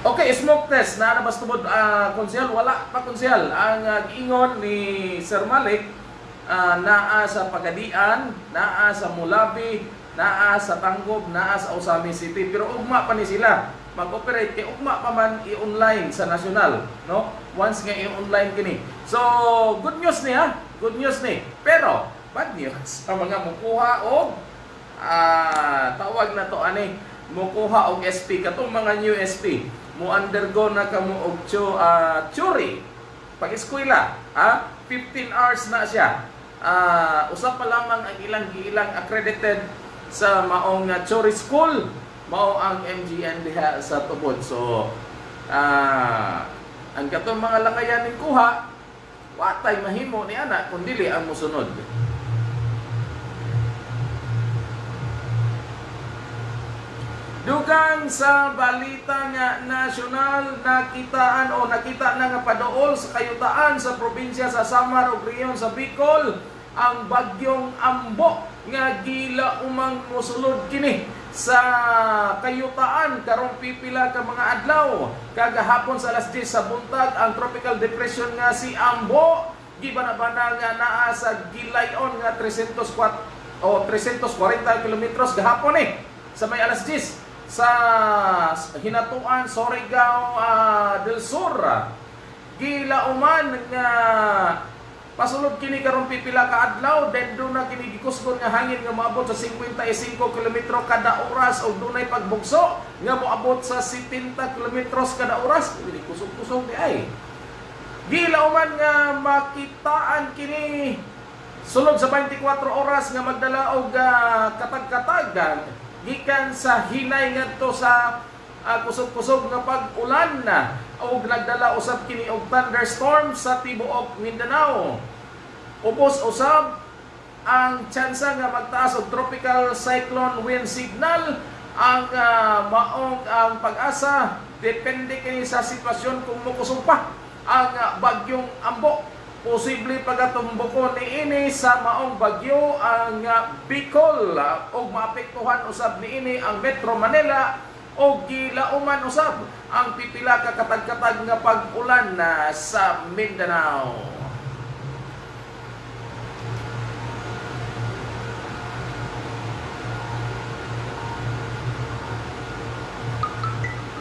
okay smoke test. Na nabas tubod? Konsyal wala pa konsyal. Ang ah, giingon ni Sir Malik ah, naa sa Pagadian naa sa Mulabi naa sa Tanggob naa sa Usami City. Pero ugma pa ni sila mag-operate kay ugma pa man i-online sa national no? Once nga i-online kini. So good news ni ha? Good news ni. Pero bad news sa mga mukuha og ah tawag na to ani mukuha og SP katong mga new SP mo undergo na kamo og chu, ah, churi pag eskwela ha? 15 hours na siya. Ah usa pa lamang ang ilang ilang accredited sa maong uh, churi school mao ang MGN diha sa tubod. So ah ang katong mga langayan ning kuha watay mahimo ni ana kun dili ang musunod Dugang sa balita nga nasyonal nakitaan o nakita na nga padool sa kayutaan sa probinsya sa Samar ug rehiyon sa Bicol ang bagyong Ambo nga gila umang mosulod kini sa kayutaan karong pipila ka mga adlaw. Kagahapon sa alas 10 sa buntag ang tropical depression nga si Ambo. Gibanabana nga naa sa gilayon nga 304 o 340 kilometros gahapon eh. Sa may alas 10 sa Hinatuan, Surigao ah, del Sur. Gilauman nga pasulod kini karong pipila ka adlaw then do na kini gikusgon nga hangin nga moabot sa 55 kilometro kada oras o dunay pagbugso nga moabot sa 70 kilometros kada oras. Dili kusog-kusog di ay. Gilauman nga makitaan kini sulod sa 24 oras nga magdala og ah, katag-katagan gikan sa hinay ngadto sa ah, kusog-kusog nga pag-ulan na o nagdala usab kini og thunderstorm sa tibuok Mindanao. Ubos usab ang tsansa nga magtaas og tropical cyclone wind signal. Ang ah, maong ang pag-asa depende kini sa sitwasyon kung mukusog pa ang ah, bagyong Ambo. Posible pagatumbukon ni ini sa maong bagyo ang uh, Bicol. Uh, og maapektuhan usab ni ini ang Metro Manila og gilauman usab ang pipila ka katag-katag nga pag-ulan na sa Mindanao.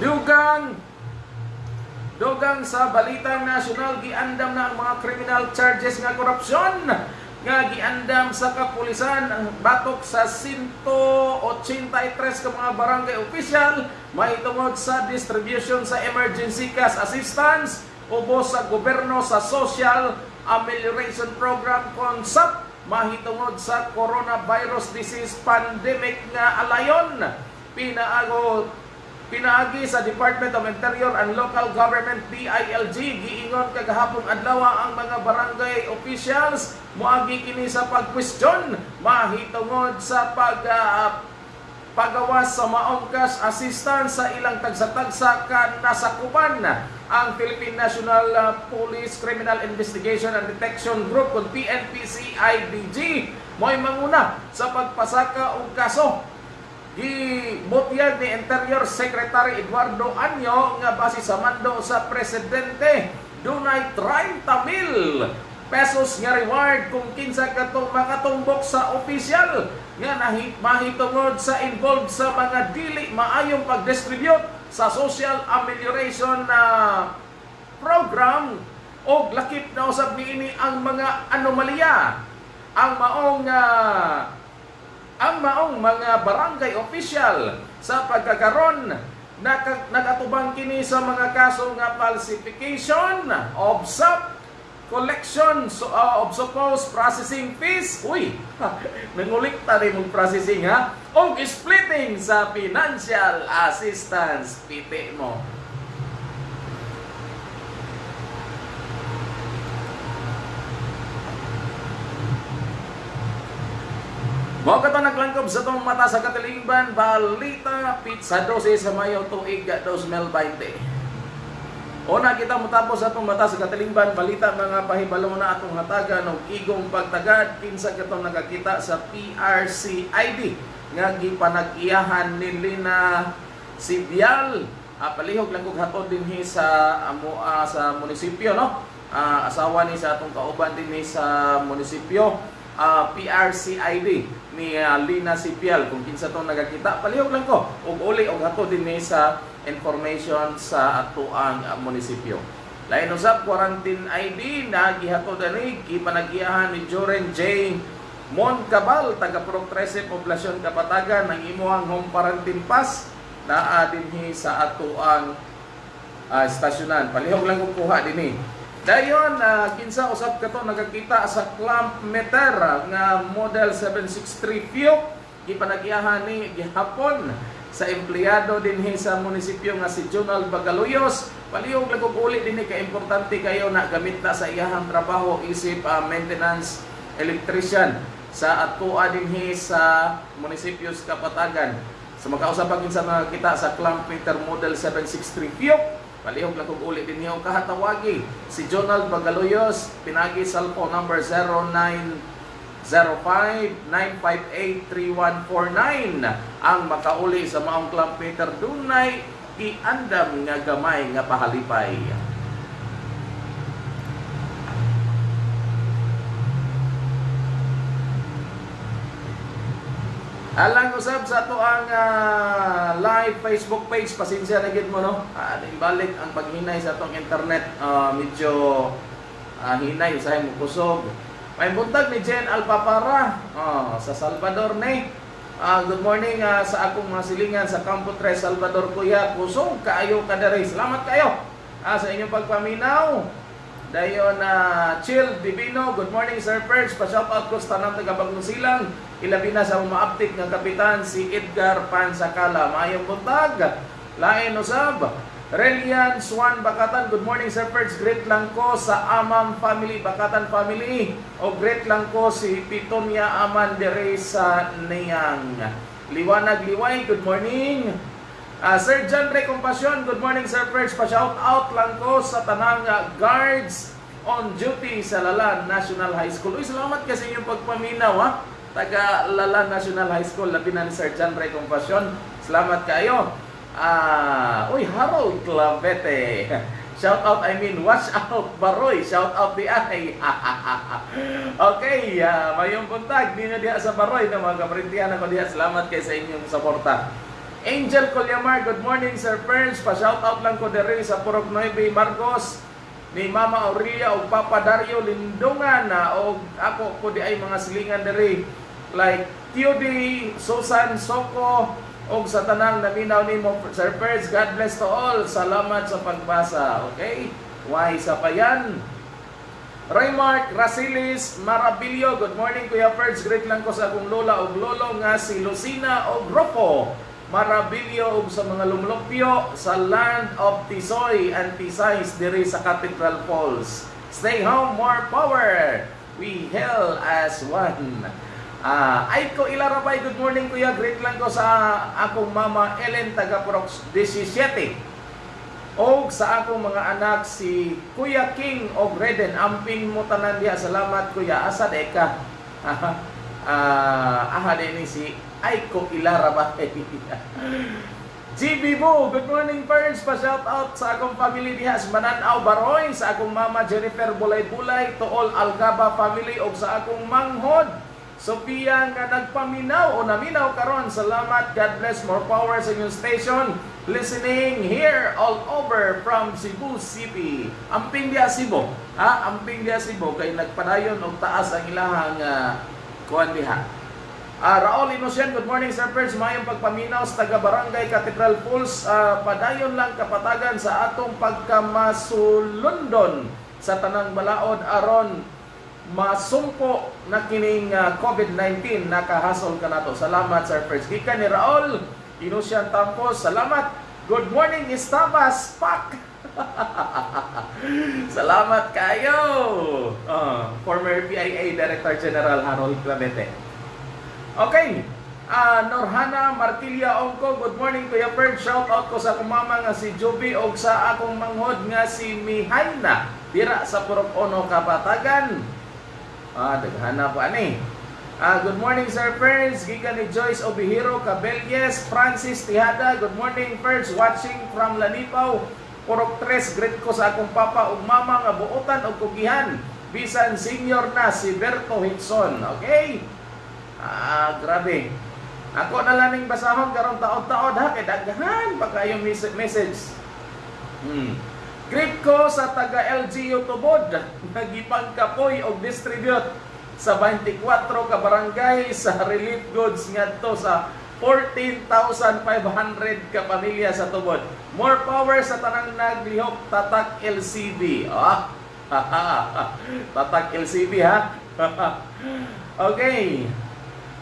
Dugang Dugang sa balitang nasyonal giandam na ang mga criminal charges nga korupsyon nga giandam sa kapulisan ang batok sa 183 ka mga barangay official may sa distribution sa emergency cash assistance ubos sa gobyerno sa social amelioration program concept mahitungod sa coronavirus disease pandemic nga alayon. Pinaago Pinaagi sa Department of Interior and Local Government DILG giingon kagahapon adlaw ang mga barangay officials. Moagi kini sa pagkwestiyon. Mahitungod sa pag uh, pagawas sa maong cash assistance sa ilang tagsa-tagsa ka nasakupan. Ang Philippine National uh, Police Criminal Investigation and Detection Group kung PNP-CIDG mo'y manguna sa pagpasaka og kaso gibutyag ni Interior Secretary Eduardo Anyo nga base sa mando sa presidente dunay 30 mil pesos nga reward kung kinsa katong makatumbok sa opisyal nga nahi, mahitungod sa involved sa mga dili maayong pag-distribute sa social amelioration na program o lakip na usab niini ang mga anomalya ang maong uh, ang maong mga barangay official sa pagkakaron naka, nakatubang kini sa mga kaso nga falsification of sub collection so, uh, of supposed processing fees. Uy nangulikta rin mong processing ha? O splitting sa financial assistance piti mo Mao ka to naglang Sakop sa itong mata sa katilingban, balita, pizza 12 sa Mayo, tuig 2020. Una kita motapos atong mata sa katilingban, balita mga pahibalo na atong hatagan og igong pagtagad kinsa katong nakakita sa PRC ID nga gipanag-iyahan ni Lina Sibial. Ah, palihog lang kog hatod dinhi sa amo ah, sa munisipyo no. Ah, asawa ni sa atong kauban dinhi sa munisipyo ah, PRC ID ni ah, Lina Sipial kung kinsa tong nagakita palihog lang ko ug uli og hatod dinhi sa information sa atuang uh, munisipyo. Lain usab quarantine ID na gihatod ani gipanag-iyahan ni Joren J. Moncabal taga Pro 13 Poblasyon Kapatagan ang imuhang home quarantine pass naa dinhi sa atuang uh, stasyonan. Palihog lang kung kuha dinhi. Dayon uh, kinsa usab kato nagakita sa clamp meter nga model 763 Fiat gipanag-iyahan ni gihapon sa empleyado dinhi sa munisipyo nga si Jonal Bagaluyos. Palihog lang kog uli dinhi ka importante kayo na gamit na sa iyahang trabaho isip ah, maintenance electrician. Sa atoa dinhi sa munisipyo sa Kapatagan. Sa makausap pa kinsa mga kita sa clamp meter model 763 Fiat palihog lang kog uli dinhi og kahatawagi si Jonal Bagaluyos pinagi cellphone number 09 05-958-3149 ang makauli sa maong club meter dunay iandam nga gamay nga pahalipay. Alang usab sa ato ang ah, live Facebook page, pasensya na gid mo no. Ah, balik ang paghinay sa atong internet, ah, medyo ah, hinay usahay mo kusog. May buntag ni Jen Alpapara oh, sa Salvador ni. Ah, good morning ah, sa akong mga silingan sa Campo 3 Salvador Kuya. Kusog kaayo kadere. Salamat kayo ah, sa inyong pagpaminaw. Dayon na Chill Divino, good morning Sir Perch. Pa-shout out ko sa tanang taga Silang. Ilabi na sa umaaptik ng kapitan si Edgar Pansakala. Mayong buntag. Lain usab. Relian Swan Bakatan, good morning Sir Perch. Great lang ko sa Amam family, Bakatan family. O great lang ko si Pitonia Aman dere sa Niyang. Liwanag Liway, good morning. Ah, Sir John Ray Compassion, good morning Sir Perch. Pa-shout out lang ko sa tanang guards on duty sa Lalan National High School. Uy, salamat kasi inyong pagpaminaw ha. Taga Lalan National High School, labi na ni Sir John Ray Compassion. Salamat kayo. Ah, uy, Harold Clavete. Shout out, I mean, watch out, Baroy. Shout out di ay. okay, uh, mayong buntag. Di na diha sa Baroy na mga kaprintihan ako diha. Salamat kay sa inyong suporta. Angel Colyamar, good morning Sir Perns. Pa-shout out lang ko dere sa Purok 9 Marcos ni Mama Aurelia o Papa Dario Lindungan na o ako ko di ay mga silingan dere like Theody, Susan Soko o sa tanang naminaw nimo Sir Perns. God bless to all. Salamat sa pagbasa. Okay? Why sa pa yan? Raymark Rasilis Marabilio, good morning Kuya Perds. Great lang ko sa akong lola o lolo nga si Lucina o Gropo. Marabilio ug sa mga lumulupyo sa land of Tisoy and Tisay's diri sa Cathedral Falls. Stay home, more power. We hail as one. Ah, ay ko ilarabay, good morning kuya. Great lang ko sa akong mama Ellen taga Prox 17. O sa akong mga anak si Kuya King og Reden amping mo tanan diha. Salamat kuya. Asa de ka? Ah, aha din si Aiko Ilarabay. GB Mo, good morning Perns. Pa-shout out sa akong family diha sa Mananaw Baroy, sa akong mama Jennifer Bulay-Bulay, to all Algaba family o sa akong manghod. Sophia nga nagpaminaw o naminaw karon. Salamat. God bless. More power sa inyong station. Listening here all over from Cebu City. Amping dia Cebu. Ha? Amping dia Cebu kay nagpadayon og taas ang ilahang uh, kuan diha. Ah, Raul Inocen, good morning Sir Pers. Mayong pagpaminaw sa taga Barangay Cathedral Falls. Ah, padayon lang kapatagan sa atong pagkamasulundon sa tanang balaod aron masumpo na kining ah, COVID-19 nakahasol ka nato. Salamat Sir Pers. Gikan ni Raul Inocen Tampos. Salamat. Good morning Estabas Pak. Salamat kayo. Ah, former PIA Director General Harold Clavete. Okay. Ah, Norhana Martilia Ongko, good morning Kuya Ferd. Shout out ko sa akong mama nga si Joby o sa akong manghod nga si Mihaina. Dira sa Purok Ono, Kapatagan. Ah, daghana po ani. Ah, good morning Sir Ferds. Giga ni Joyce Obihiro Cabelles, Francis Tihada. Good morning Ferds. Watching from Lanipaw. Purok 3, greet ko sa akong papa ug mama nga buotan og kugihan. Bisan senior na si Berto Hitson. Okay? Ah, grabe. Ako na lang ning basahon karong taon-taon ha kay daghan pa kayong mes- message. Hmm. Greet ko sa taga LGU Tubod nagipangkapoy og distribute sa 24 ka barangay sa relief goods ngadto sa 14,500 ka pamilya sa Tubod. More power sa tanang naglihok tatak LCB. Ah. tatak LCB ha. okay.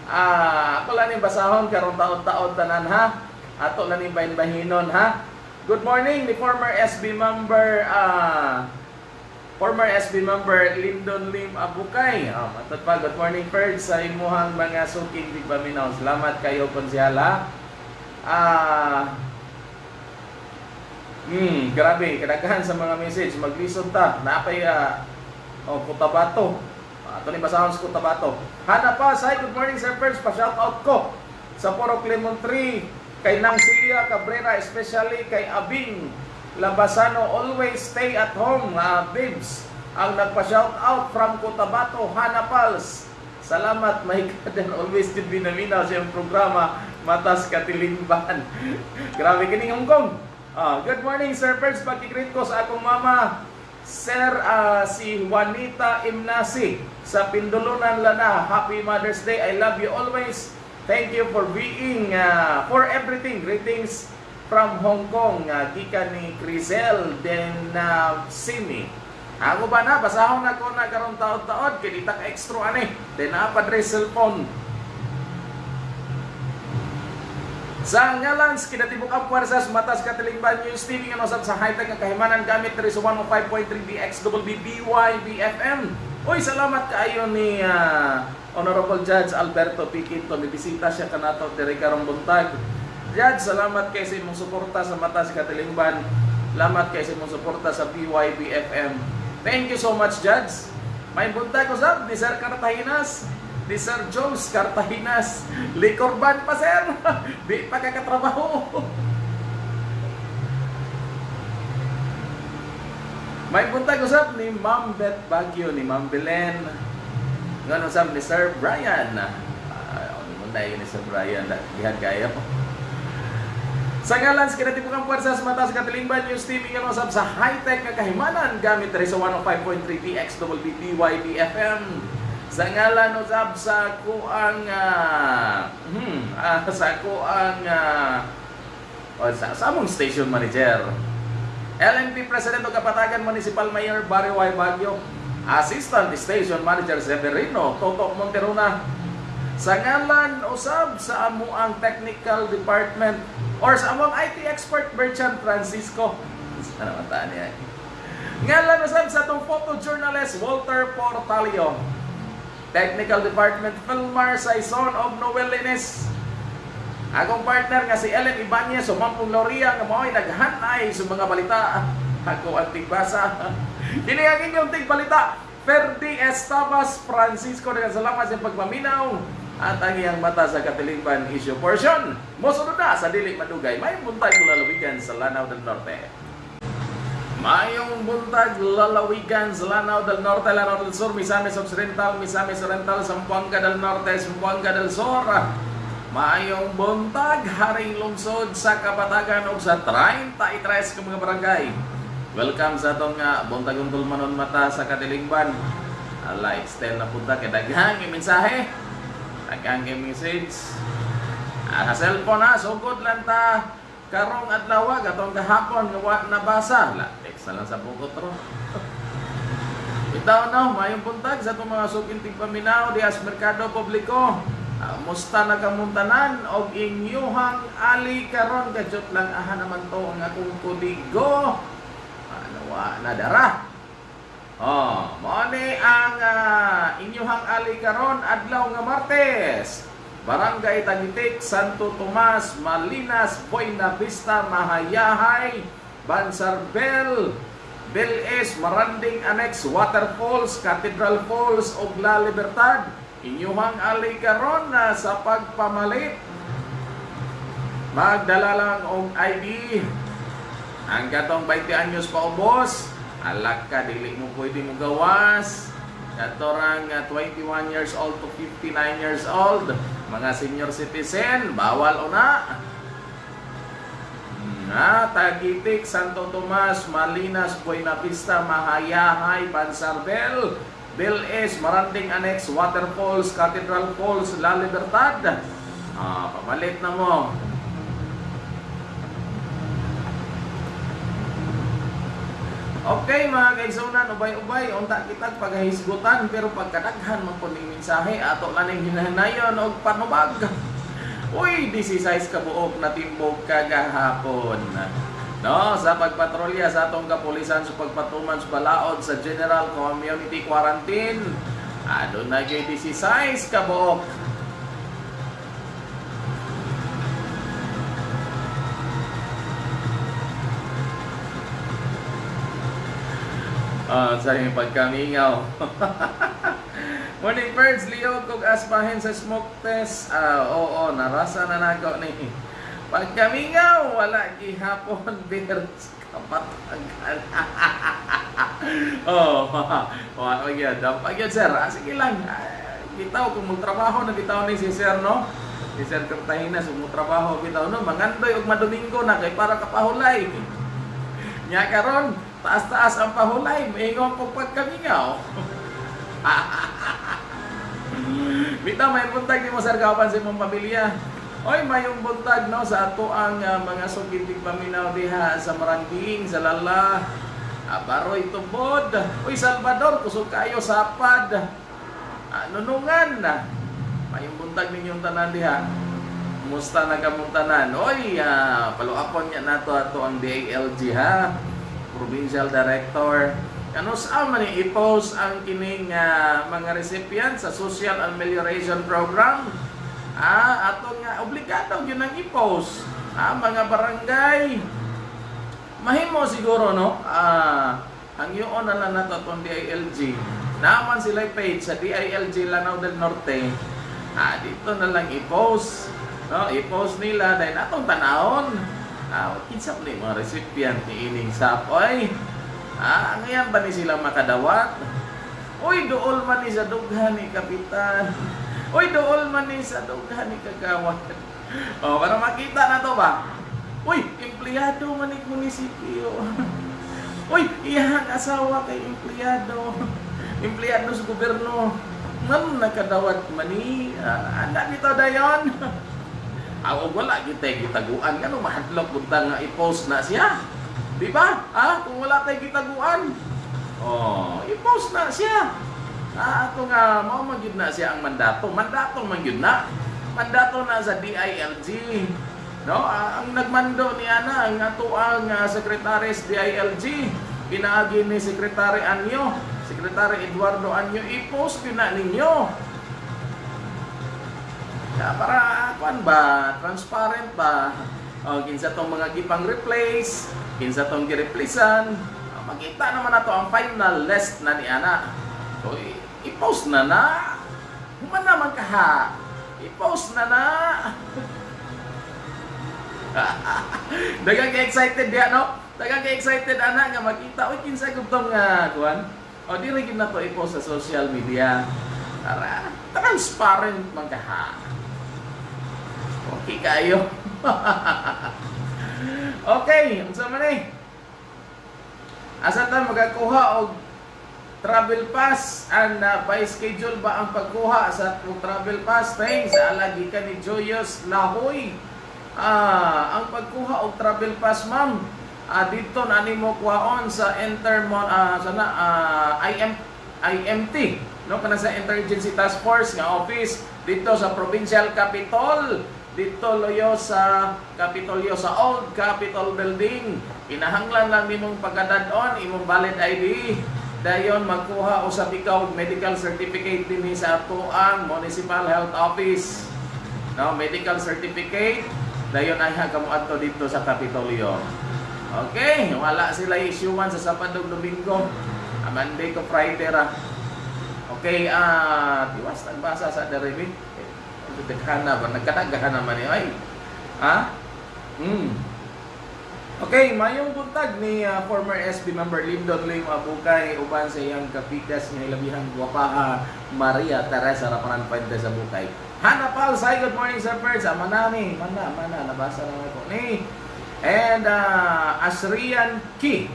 Ah, ako lang yung basahon karong taon-taon tanan ha. Ato lang yung bahin-bahinon ha. Good morning ni former SB member ah former SB member Lyndon Lim Abukay. Oh, matod pa, good morning Ferd sa imuhang mga suking di paminaw. Salamat kayo konsyala. Ah Hmm, grabe, kadaghan sa mga message. Maglisod ta. Napay ah, oh, Cotabato. Ato ni basahon sa Cotabato. Hana pa, say good morning Sir Ferds, pa-shout out ko sa Poro Lemon Tree, kay Nang Celia Cabrera, especially kay Abing Labasano, always stay at home, uh, babes. Ang nagpa-shout out from Cotabato, Hana Pals. Salamat, and always din binaminaw sa iyong programa, Matas Katilingban. Grabe kining Hong Kong. Ah, good morning, Sir Ferds. Pagkikrit ko sa akong mama, Sir ah, si Juanita Imnasi sa Pindulunan Lana. Happy Mother's Day. I love you always. Thank you for being ah, for everything. Greetings from Hong Kong. Uh, Gika ni Crisel Den uh, Simi. Ako ba na? Basahon ako na karong taon-taon. Kaya itak extra ani. Den na pa cellphone. Sa ngalan sa kinatibok ang puwersas matas katilingban TV nga nosab sa high-tech nga kahimanan gamit sa 105.3 DXWB BYBFM. Uy, salamat kaayo ni ah, Honorable Judge Alberto Piquito. Bibisita siya kanato diri karong buntag. Judge, salamat kay sa imong suporta sa matas katilingban. Salamat kay sa imong suporta sa BYBFM. Thank you so much, Judge. May buntag usab ni Sir Cartahinas ni Sir Jones Cartahinas. Likorban pa, sir. Di pa kakatrabaho. May buntag usap ni Ma'am Beth Baguio, ni Ma'am Belen. Ngan usap ni Sir Brian. Uh, munday ni Sir Brian. Dihan kaya po. Sa ngalan sa kinatibukang puwersa sa mata sa Katilingban News TV nga usap sa high-tech nga kahimanan gamit rin sa 105.3 DXWB BYB FM. Sa ngalan usab sa kuang uh, hmm, ah, sa kuang uh, o sa, sa among station manager. LNP President o Kapatagan Municipal Mayor Barrio Y. Baguio. Assistant Station Manager Severino Toto Monteruna. Sa ngalan usab sa amuang Technical Department or sa amuang IT expert Berchan Francisco. Ano mata niya? Ngalan usab sa atong photojournalist Walter Portalio. Technical Department Filmar Saison of Noel Lines. Akong partner nga si Ellen Ibanez o Mampong Loria nga mo'y naghanay sa mga balita. Ako ang tigbasa. Kini ang tigbalita. Ferdi Estabas Francisco na salamat sa pagmaminaw at ang iyang mata sa Katilingban issue portion. Mosunod na sa Dili Madugay. May buntay ko lalawigan sa Lanao del Norte. Mayong buntag lalawigan Lanao del Norte, Lanao del Sur, Misamis Occidental, Misamis Oriental, Zamboanga del Norte, Zamboanga del Sur. Mayong buntag, haring lungsod sa Kapatagan o sa 33 ka mga barangay. Welcome sa atong uh, buntag undol manon mata sa Katilingban. Extend na punta kay daghang mensahe. Daghang message. Ah, cellphone ha, sugod lang ta karong adlaw gatong gahapon nga wa nabasa. Text na lang sa bukot ro. Itaw mayong buntag sa itong mga sukinting paminaw di as merkado publiko. Uh, musta na kamuntanan og inyuhang ali karon gadjot lang aha naman to ang akong kuligo. Ano wa nadara. Oh, mo ni ang uh, inyuhang ali karon adlaw nga Martes. Barangay Tagitik, Santo Tomas, Malinas, Buena Vista, Mahayahay, Bansarbel, Beles, Maranding Annex, Waterfalls, Cathedral Falls, ug La Libertad. Inyuhang ali karon na sa pagpamalit. Magdala lang og ID. Ang katong 20 anyos pa ubos, alak ka, dili mo pwede mo gawas. Katorang uh, 21 years old to 59 years old, mga senior citizen, bawal una. Na, Tagitik, Santo Tomas, Malinas, Buena Vista, Mahayahay, Bansarbel, Beles, Maranding Annex, Waterfalls, Cathedral Falls, La Libertad. Ah, pamalit na mo. Okay mga kaigsunan, ubay-ubay, unta kitag paghahisgutan pero pagkadaghan man po ning mensahe ato lang ning hinahanayon og panubag. Uy, 16 ka buok na timbog kagahapon. No, sa pagpatrolya sa atong kapulisan sa pagpatuman sa balaod sa General Community Quarantine. Adon na gyud 16 ka buok. Ah, sa yung pagkamingaw. Morning birds, Leo, kung aspahin sa smoke test. Ah, oo, narasa na nako ni. Pagkamingaw, wala gihapon beer kapatagan. oh, wala gyud. Dapat gyud sir. Ah, sige lang. Ah, bitaw kung magtrabaho na bitaw ni si sir no. Si Sir Cartagena sa trabaho bitaw no. Mangandoy og madomingo na kay para kapahulay. Nya karon, taas-taas ang pahulay, maingon ko pagkamingaw. Bita may buntag mo sir kapan sa imong pamilya. Oy, mayong buntag no sa ato ang ah, mga sugitig paminaw diha sa Marangking, sa Lala. Baroy tubod. Oy, Salvador, kusog kayo sapad. Ah, nunungan. Mayong buntag ninyong tanan diha. Kumusta na kamong? Oy, ah, paluapon niya nato ato ang DALG ha. Provincial Director. Ano sa man i-post ang kining ah, mga recipient sa Social Amelioration Program? Ah, ato nga obligado gyud nang i-post. Ah, mga barangay. Mahimo siguro no. Ah, ang yun na lang nato atong DILG. Naman sila page sa DILG Lanao del Norte. Ah, dito na lang i-post. No, i-post nila dahil atong tanahon. Ah, kinsa ni mga recipient ni ining sapoy. Ah, ngayon ba ni sila makadawat? Uy, dool man ni sa dughan ni kapitan. Uy, dool man ni sa dughan ni kagawad. Oh, para makita na to ba? Uy, empleyado man ni munisipyo. Uy, iyang asawa kay empleyado. Empleyado sa gobyerno. Ngam nakadawat man ni. Ah, anda nito dayon. Ako wala kita gitaguan kano mahadlok bunta nga i-post na siya. Di ba? Ah, kung wala tay gitaguan. Oh, i-post na siya. Ah, ato nga mao man na siya ang mandato. Mandato man gyud na. Mandato na sa DILG. No, ah, ang nagmando ni ana ang ato ang uh, sekretaris DILG pinaagi ni Secretary Anyo, Secretary Eduardo Anyo i-post yun na ninyo. Ya, para kuan ba, transparent ba? O, kinsa tong mga gipang replace, kinsa tong gi-replacean. Ah, Makita naman nato ang final list na ni ana. So, i-post na na. Human naman ka ha. I-post na na. Dagang ka-excited diya, no? Dagang ka-excited ana nga makita. Uy, kinsa gud tong nga kuan? O, di rin na to i-post sa social media. Para transparent man ka ha. Okay kayo. okay, unsa man eh? Asa ta magakuha og travel pass and uh, by schedule ba ang pagkuha sa travel pass thanks sa alagi ka ni Joyous Lahoy. Ah, ang pagkuha og travel pass ma'am ah, dito na nimo kuhaon sa Intermon ah, sana ah, IM IMT no kana sa Interagency Task Force nga office dito sa Provincial Capitol dito loyo sa Capitolio sa Old Capitol Building kinahanglan lang nimong pagkadadon imong valid ID dayon magkuha usab ikaw medical certificate dinhi sa ato ang Municipal Health Office no, medical certificate, dayon ay kamo adto dito sa Kapitolyo. Okay, wala sila issuean sa Sabado Domingo. Ah, Monday to Friday ra. Okay, ah, tiwas nagbasa sa derivi. Daghan ba nagkadaghan naman ni ay. Ha? Hmm. Okay, mayong buntag ni ah, former SB member Lindon Lim Abukay uban sa iyang kapitas nga ilabihang gwapa ah, Maria Teresa Rapanan Puente sa Bukay. Hana Pal, say good morning sir Perds. Ah, manani, mana, mana, nabasa na ako ni. And uh, Asrian Ki.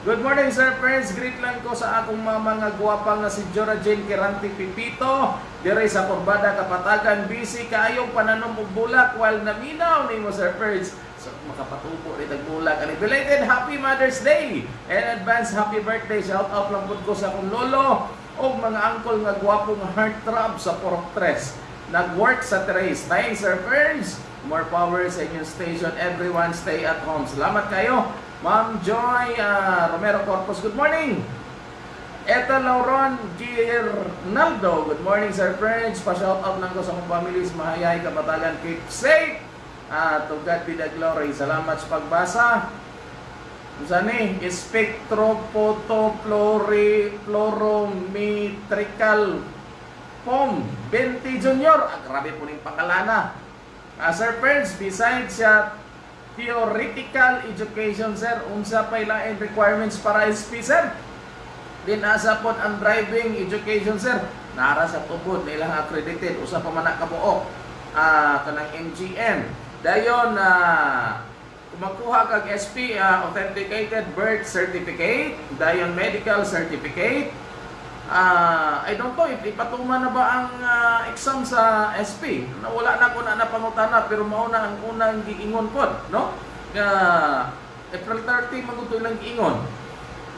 Good morning Sir Friends, greet lang ko sa akong mga mga gwapang na si Jora Jane Kiranti Pipito dire sa Corbada Kapatagan busy kaayong pananom og bulak while naminaw nimo Sir Friends so makapatubo rin ang bulak. And belated happy Mother's Day! And advance happy birthday. Shout out lang pud ko sa akong lolo og mga angkol nga gwapong heartthrob sa Porok Tres. Nag-work sa Trace thanks Sir Friends more power sa inyong station. Everyone stay at home. Salamat kayo. Ma'am Joy ah, Romero Corpus, good morning! Eto Lauron Girnaldo, good morning Sir Friends. Pa-shout out lang ko sa mga families, mahayay, kabatagan, keep safe. Ah, to God be the glory. Salamat sa pagbasa. Kung ni, spectrophotoplorimetrical foam 20 junior. Ah, grabe po ning pangalana. Ah, Sir Friends, besides siya theoretical education sir unsa pa ilain requirements para SP sir din asa pod ang driving education sir nara sa tubod na ilang accredited usa pa man kabuok ah kanang MGM dayon na kumakuha kag SP ah, authenticated birth certificate dayon medical certificate Ah, I don't know if ipatuman na ba ang ah, exam sa SP. Wala na ko na napangutana pero mao na ang unang giingon pod, no? Nga April 30 magutoy lang giingon.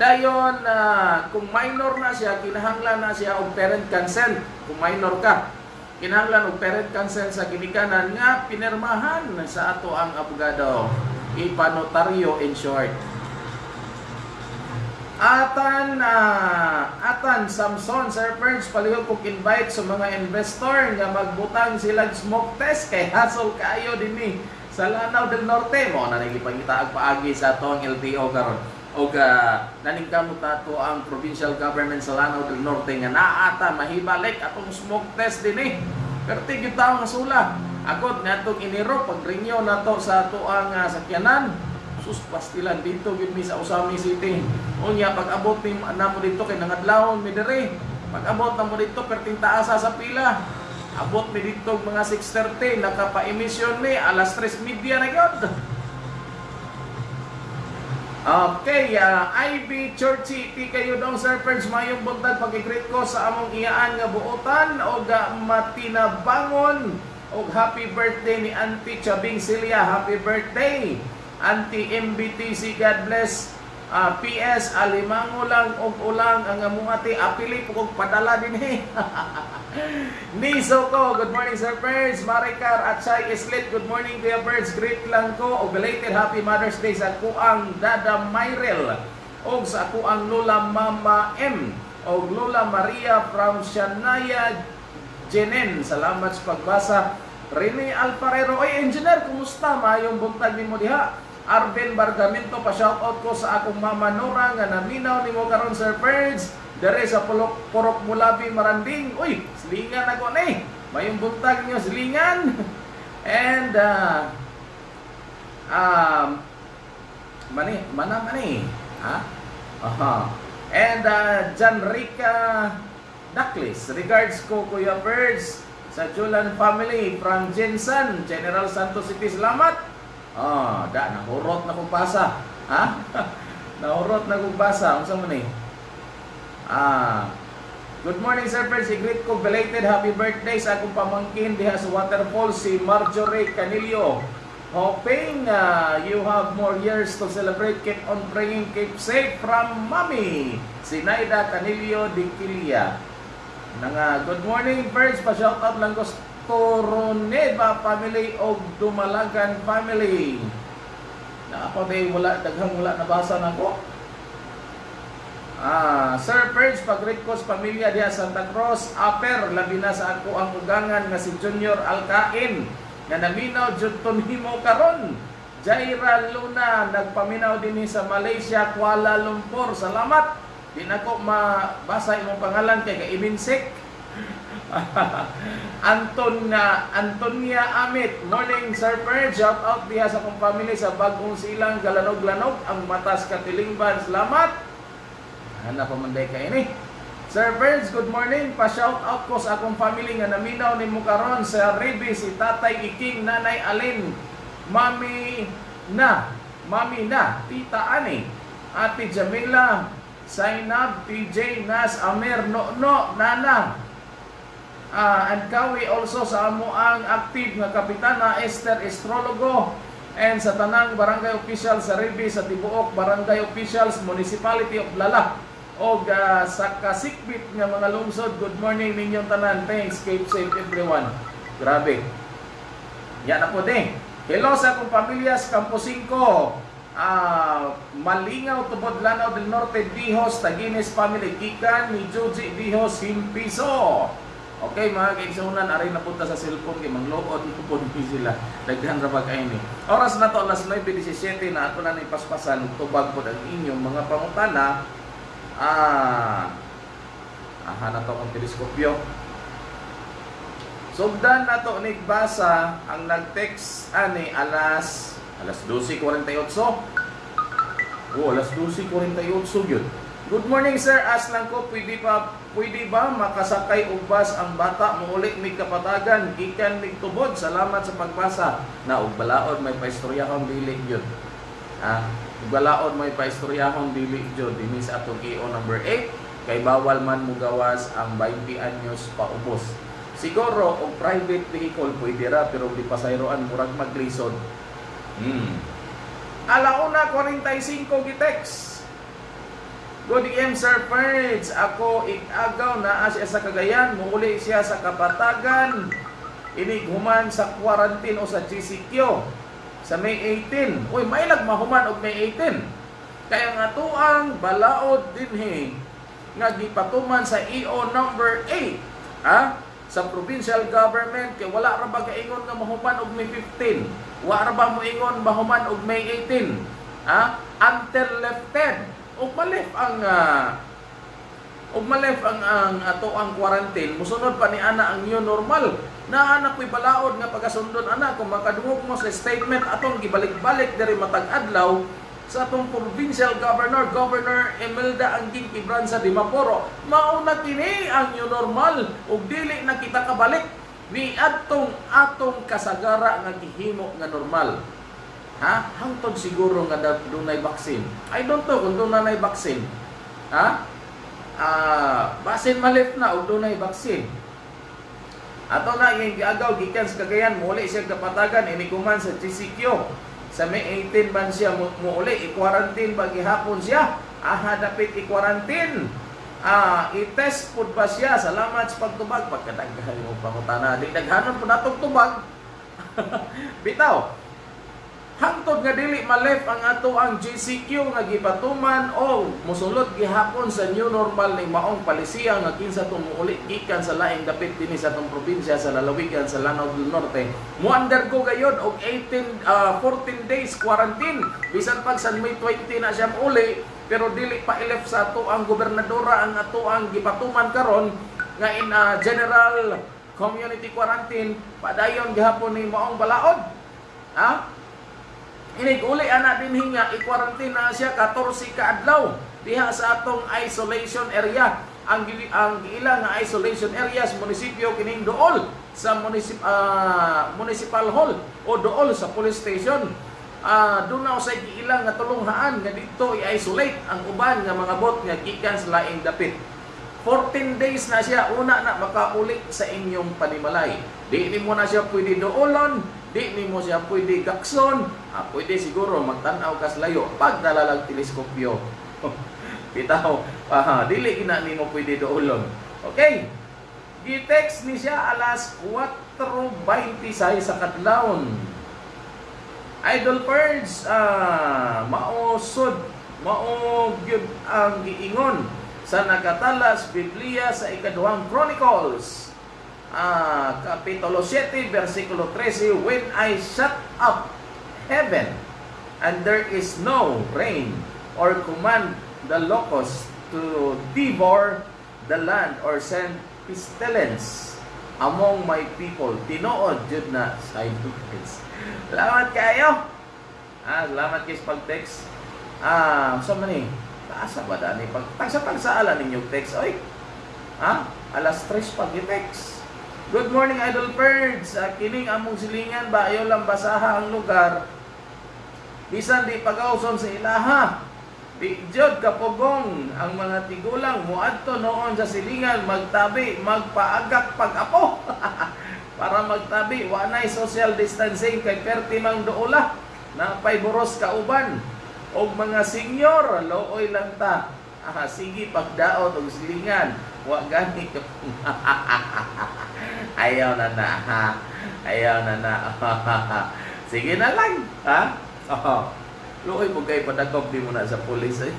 Dayon ah, kung minor na siya, kinahanglan na siya og parent consent kung minor ka. Kinahanglan og parent consent sa ginikanan nga pinirmahan sa ato ang abogado. Ipanotaryo in short. Atan ah, Atan Samson Sir Ferns palihog kog invite sa mga investor nga magbutang sila smoke test kay hassle kayo dinhi sa Lanao del Norte mo na nagipangita ag paagi sa atong LTO karon og uh, naningkamot nato ang provincial government sa Lanao del Norte nga naata mahibalik atong smoke test dinhi perti gyud tawo nga sula agod ngadtong iniro pag renew nato sa ato ang uh, sakyanan sus pastilan dito gid mi sa Usami City. Unya pag abot ni namo dito kay nangadlawon mi diri. Pag abot namo dito perting taasa sa pila. Abot mi dito mga 6:30 nakapa-emission mi alas 3:30 na gyud. Okay, uh, IB Churchy, ti kayo dong Sir Ferns, mayong buntag pag-greet ko sa among iyaan nga buotan o ga matinabangon o happy birthday ni Auntie Chabing Celia, happy birthday! Auntie MBTC, God bless. Ah, PS, alimango lang og ulang ang amungati apili po kog padala din eh. Niso ko, good morning Sir Birds, Maricar at Chai Islit, good morning Kuya Birds, great lang ko o belated happy Mother's Day sa kuang Dada Myrel o sa kuang Lola Mama M o Lola Maria from Shanaya Jenen. Salamat sa pagbasa. Rene Alparero, oy engineer, kumusta? Mayong buntag ni mo diha. Arben Bargamento, pa-shoutout ko sa akong mama Nora nga naminaw ni mo karon Sir Birds. Dere sa Pulok, Purok Mulabi, Maranding. Uy, silingan ako ni. Mayong buntag niyo, silingan. And, uh, um, mani, mana mani. Ha? Aha. And, uh, John Rica Daklis. Regards ko, Kuya Birds, sa Julan family from Jensen, General Santos City. Salamat. Ah, da nahurot na basa. Ha? nahurot na kong basa. Unsa man ni? Ah. Good morning, Sir Percy. Greet ko belated happy birthday sa akong pamangkin diha sa waterfall si Marjorie Canilio. Hoping uh, you have more years to celebrate. Keep on praying. Keep safe from Mommy. Si Naida Canilio de Quilia. Nanga, good morning, birds. Pa-shoutout lang ko Coroneva family o Dumalagan family. Na ako day wala daghang wala nabasa na ko. Ah, Sir Purge, pag-request pamilya diha Santa Cruz, Aper, labi na sa ako ang ugangan nga si Junior Alcain, nga naminaw jud himo karon. Jaira Luna, nagpaminaw din sa Malaysia, Kuala Lumpur. Salamat. Di na ko mabasa imong pangalan kay ka-iminsik. Anton na Antonia Amit. Morning Sir Purge. Shout out diha sa akong family sa Bagong Silang Galanog-Lanog ang Matas Katilingban. Salamat. Hanap pa man kay ini. Sir Burns, good morning. Pa-shout out ko sa akong family nga naminaw ni karon sa Ribi si Tatay Iking, Nanay Alin, Mami na, Mami na, Tita Ani, Ate Jamila, Zainab, TJ, Nas, Amir, No, No, Nana, Ah, and Kawi also sa amo ang active nga kapitana Esther Estrologo. And sa tanang barangay official sa Ribi sa Tibuok Barangay Officials Municipality of Lala o ah, sa kasikbit nga mga lungsod good morning ninyong tanan. Thanks keep safe everyone. Grabe. Yan na po din. Hello sa akong pamilya sa Campo 5 Ah, Malingaw Tubod Lanao del Norte Dihos Tagines Family Kikan ni Joji Dihos Himpiso Okay mga kaigsunan, aray na punta sa cellphone kay manglood ko po ni sila. Daghan ra pag ni. Oras na to alas 9:17 na ato na ni paspasan tubag po ang inyong mga pangutana. Ah. Aha na to ang teleskopyo. Sugdan na to ni basa ang nag-text ani alas alas 12:48. Oh, alas 12:48 yun. Good morning sir, as lang ko pwede pa pwede ba makasakay og bus ang bata muuli mig kapatagan gikan mig tubod. Salamat sa pagbasa. Na og balaod may paistoryahon dili gyud. Ah, balaod may paistoryahon dili gyud dinhi sa atong EO number 8 kay bawal man mo gawas ang 20 anyos paubos. Siguro og private vehicle pwede ra pero di pasayroan murag maglisod. Hmm. Alauna 45 gitext. Good evening, Sir Perch. Ako igagaw na siya sa Cagayan, muuli siya sa Kapatagan. Inighuman sa quarantine o sa GCQ sa May 18. Uy, may nagmahuman og May 18. Kaya nga to ang balaod dinhi nga gipatuman sa EO number 8. Ha? Sa provincial government kay wala ra ba kaingon nga mahuman og May 15. Wa ra ba mo ingon mahuman og May 18. Ha? Until left 10 Ugmalif ang ah, uh, ugmalif ang ang ato ang quarantine. Musunod pa ni ana ang new normal. Na anak ko'y balaod nga pagasundon ana kung makadungog mo sa statement atong gibalik-balik diri matag adlaw sa atong provincial governor governor Emelda Angging Pibransa Dimaporo. Mao na kini ang new normal ug dili na kita kabalik. Ni atong atong kasagara nga gihimo nga normal. Ha? Hangtod siguro nga dunay vaccine. I don't know kung dunay vaccine. Ha? Ah, basin malip na og dunay vaccine. Ato na yung giagaw gikan sa Cagayan, muli siya kapatagan inikuman sa GCQ. Sa May 18 man siya mu- muuli i-quarantine ba gihapon siya. Aha dapit i-quarantine. Ah, i-test pud ba siya? Salamat sa pagtubag pagkadaghan mo pangutana. Di daghanon po natong tubag. Bitaw, Hangtod nga dili malef ang ato ang GCQ nga gipatuman o musulod gihapon sa new normal ning maong palisiya nga kinsa tong muuli gikan sa laing dapit dinhi sa atong probinsya sa lalawigan sa Lanao del Norte. Mo undergo gayod og 18 ah, 14 days quarantine bisan pag sa May 20 na siya uli pero dili pa ilef sa ato ang gobernadora ang ato ang gipatuman karon nga in ah, general community quarantine padayon gihapon ni maong balaod. Ha? Inig uli ana din hinga i-quarantine siya 14 ka adlaw diha sa atong isolation area. Ang ang giila nga isolation area sa munisipyo kining dool sa municip, ah, municipal hall o dool sa police station. Doon na sa giila nga tulunghaan nga dito i-isolate ang uban nga mga bot nga gikan sa laing dapit. 14 days na siya una na makauli sa inyong panimalay. Di ni mo na siya pwede doolon, di ni mo siya pwede gakson, ah, pwede siguro magtanaw kas layo pag nalalag teleskopyo. Bitaw, ah, dili kina ni mo pwede doolon. Okay. Gitext ni siya alas 4.26 sa kadlawon. Idol Purge, ah, maosod, mao gyud ang giingon sa nakatalas Biblia sa ikaduhang Chronicles ah, Kapitulo 7, versikulo 13, When I shut up heaven, and there is no rain, or command the locusts to devour the land, or send pestilence among my people. Tinuod jud na sa Lucas. Salamat kayo! Ah, salamat kayo sa pag-text. Ah, sa man eh. Taasa ba dani? Pag tagsa-tagsaalan ninyo text. Oy, ha? Alas 3 pag text. Good morning, Idol Birds. Uh, kining among silingan ba ayaw lang basaha ang lugar. Bisan di pagauson sa ilaha. Di jud kapugong ang mga tigulang muadto noon sa silingan magtabi, magpaagak pag-apo. Para magtabi, wa nay social distancing kay perti mang duula na pay buros kauban og mga senior looy lang ta. Ah, sige pagdaot og silingan. Wa gani ka Ayaw na na, ha? Ayaw na na. Sige na lang, ha? Oh. Luoy mo kay padagop di mo na sa pulis. eh.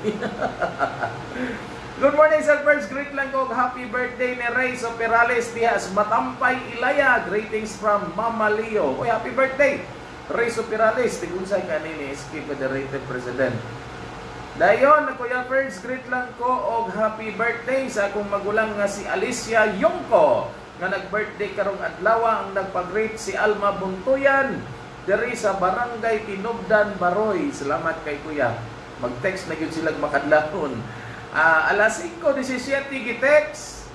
Good morning, Sir First. Greet lang ko. Happy birthday ni Ray Perales Diaz. Matampay Ilaya. Greetings from Mama Leo. Uy, happy birthday. Ray Perales. Tigunsay ka ni SK Federated President. Dayon, Kuya Ferds, greet lang ko og happy birthday sa akong magulang nga si Alicia Yongko nga nag-birthday karong adlaw ang nagpag-greet si Alma Buntuyan diri sa Barangay Tinubdan, Baroy. Salamat kay Kuya. Mag-text na gyud sila makadlahon. Ah, alas 5:17 gi-text.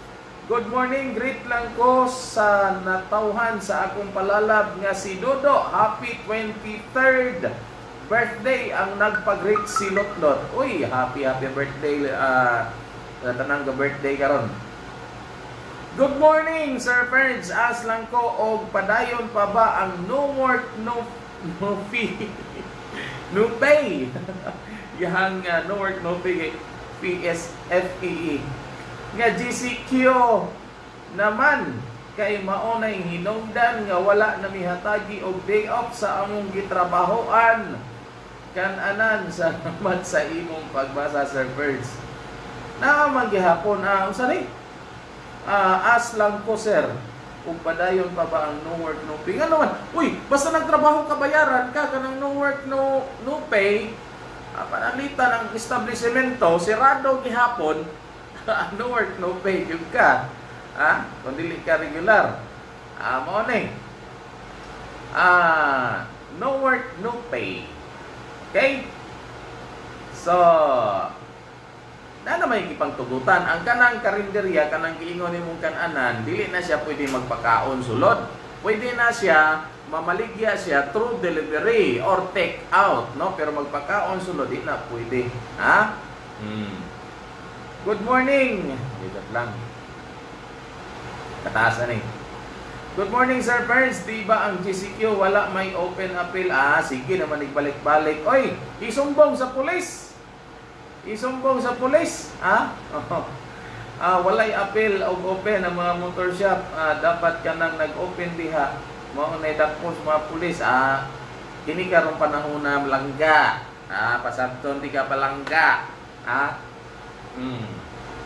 Good morning, greet lang ko sa natauhan sa akong palalab nga si Dodo. Happy 23rd birthday ang nagpag-greet si Lotlot. Uy, happy happy birthday ah uh, tanang ga birthday karon. Good morning, Sir Ferds. As lang ko og padayon pa ba ang no work no no fee no pay. Yang uh, no work no pay PSFEE. Nga GCQ naman kay maunay hinungdan nga wala na mihatagi og day off sa among gitrabahoan kan anan sa imong pagbasa Sir Birds. Naaman gihapon ah unsa ni? Ah, as lang ko sir. Kung padayon pa ba ang no work no pay? Nga naman, uy, basta nagtrabaho ka bayaran ka kanang no work no no pay. Ah, panalitan ang establishmento, sirado gihapon, no work no pay gyud ka. Ah, kung dili ka regular. Ah, mao ni. Ah, no work no pay. Okay? So, na naman ipang tugutan. Ang kanang karinderya, kanang giingon ni mong kananan, dili na siya pwede magpakaon sulod. Pwede na siya, mamaligya siya through delivery or take out, no? Pero magpakaon sulod, di na pwede. Ha? Hmm. Good morning! Dito lang. Kataasan eh. Good morning, Sir Burns. Di ba ang GCQ wala may open appeal? Ah, sige naman igbalik-balik. Oy, isumbong sa pulis. Isumbong sa pulis. Ah? ah, walay appeal o open ang mga motor shop. Ah, dapat ka nang nag-open diha. Mao na dapos mga pulis. Ah, kini karon panahon na langga. Ah, pasabton di ka palangga. Ah? Hmm.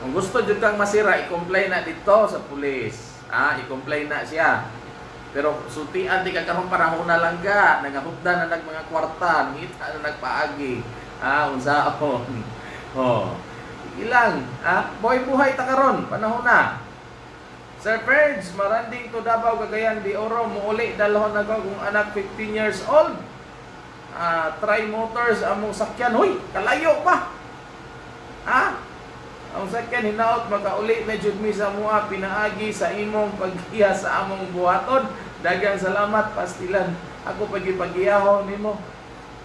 Kung gusto jud kang masira, i-complain na dito sa pulis. Ah, i-complain na siya. Pero sutian di ka karon panahon na lang ga, nangahupdan na nag mga kwarta, ngita na nagpaagi. Ah, unsaon. Oh. Ilang, ah, boy buhay ta karon, panahon na. Sir Ferds, maranding to Davao Cagayan de Oro, muuli dalhon na ko kung anak 15 years old. Ah, try motors among sakyan. Hoy, kalayo pa. Ah, ang sakyan hinaot makauli na jud mi sa mua pinaagi sa imong paghiya sa among buhaton. Dagang salamat pastilan. Ako pagipagiyahon nimo.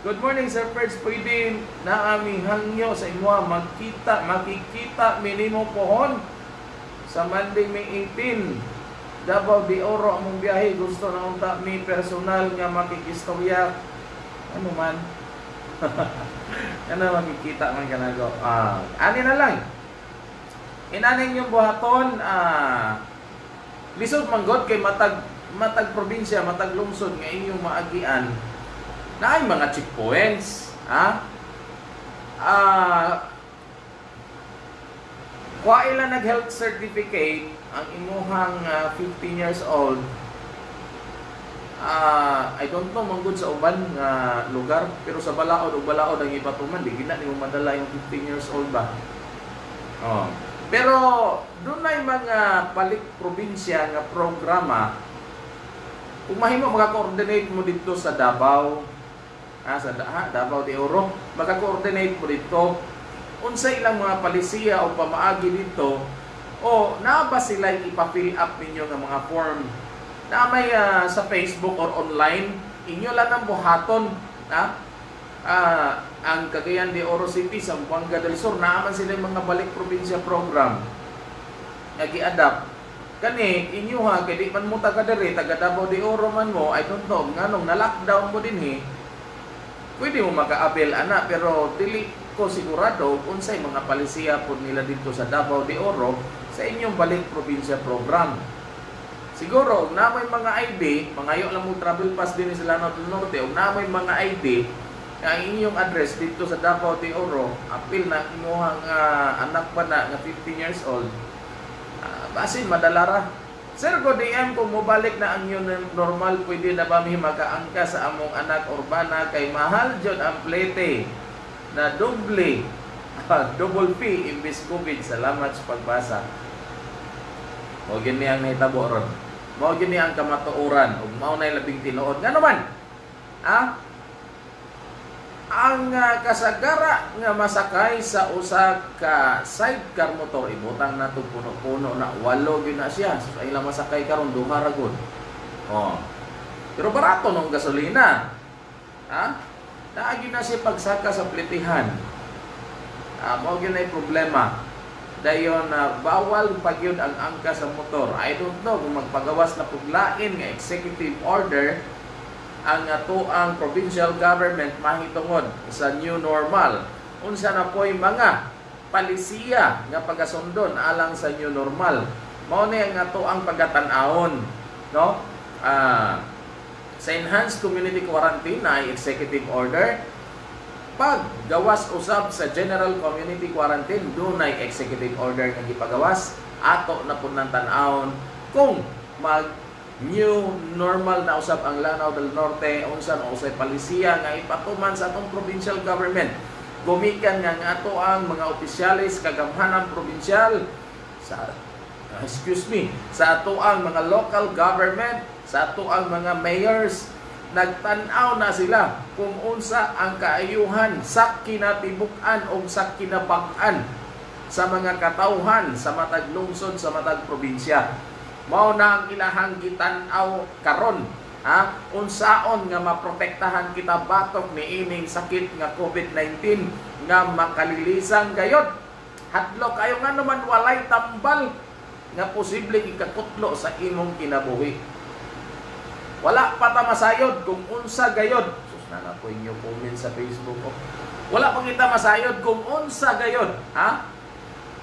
Good morning Sir Ferds. Pwede na aming hangyo sa imo magkita, makikita minimo pohon sa Monday May 18. Davao de Oro among biyahe gusto na unta mi personal nga makikistorya. Ano man? ano makikita man kanago. Ah, ani na lang. Inaning yung buhaton, ah, lisod manggod kay matag matag probinsya, matag lungsod nga inyong maagian na ay mga checkpoints, ha? Ah, Wa ila nag health certificate ang imuhang ah, 15 years old. Ah, I don't know manggod sa uban nga lugar pero sa balaod ug balaod ang ipatuman di gina nimo madala yung 15 years old ba. Oh. Pero doon ay mga palik probinsya nga programa kung mahimo maka-coordinate mo dito sa Davao. Ah, sa ha, Davao de Oro maka-coordinate mo dito. Unsa ilang mga palisiya o pamaagi dito o naa sila ipa-fill up ninyo nga mga form? Na may ah, sa Facebook or online? Inyo lang ang buhaton ha Ah, ang Cagayan de Oro City sa Buanga del Sur naaman sila yung mga balik probinsya program nga gi-adapt. Kani inyo ha kay di man mo taga diri taga Davao de Oro man mo I don't know nganong na lockdown mo din eh. Pwede mo maka-avail ana pero dili ko sigurado unsay mga palisiya po nila dito sa Davao de Oro sa inyong balik probinsya program. Siguro na may mga ID mangayo lang mo travel pass din Lanao del Norte ug na may mga ID ang inyong address dito sa Davao de Oro apil na imuhang ah, anak pa na nga 15 years old uh, basin madalara Sir, ko DM kung mobalik na ang yun normal, pwede na ba may makaangka sa among anak urbana kay mahal jud ang plete na doble, double P imbis COVID. Salamat sa pagbasa. Mo gini ang nahitabo ron. Mo gini ang kamatuoran ug mao nay labing tinuod. Nga naman? Ah? Ang ah, kasagara nga masakay sa usa ka sidecar motor ibutang nato puno-puno na walo gyud na siya. So ila masakay karon duha ra gud. Oh. Pero barato nung gasolina. Ha? Naagi na siya pagsaka sa plitihan. Ah, mao gyud na problema. Dayon na bawal pagyud ang angka sa motor. I don't know kung magpagawas na puglain nga executive order ang ato ang provincial government mahitungod sa new normal. Unsa na po'y mga palisiya nga pagasundon alang sa new normal. Mao ni ang ato ang pagatan-ahon, no? Ah, sa enhanced community quarantine na executive order pag gawas usab sa general community quarantine dunay executive order nga gipagawas ato na pud nang tan-awon kung mag new normal na usab ang Lanao del Norte unsan usay palisiya nga ipatuman sa atong provincial government. Gumikan nga ato ang mga opisyalis kagamhanan provincial sa ah, excuse me sa ato ang mga local government sa ato ang mga mayors. Nagtan-aw na sila kung unsa ang kaayuhan sa kinatibuk-an o sa kinabak-an sa mga katauhan sa matag lungsod sa matag probinsya mao na ang ilahang gitan-aw karon ha? Unsaon nga maprotektahan kita batok ni ining sakit nga COVID-19 nga makalilisan gayod? Hadlo kayo nga naman walay tambal nga posible ikakutlo sa imong kinabuhi. Wala pa ta masayod kung unsa gayod. Sus na na po inyo comment sa Facebook ko. Wala pa kita masayod kung unsa gayod ha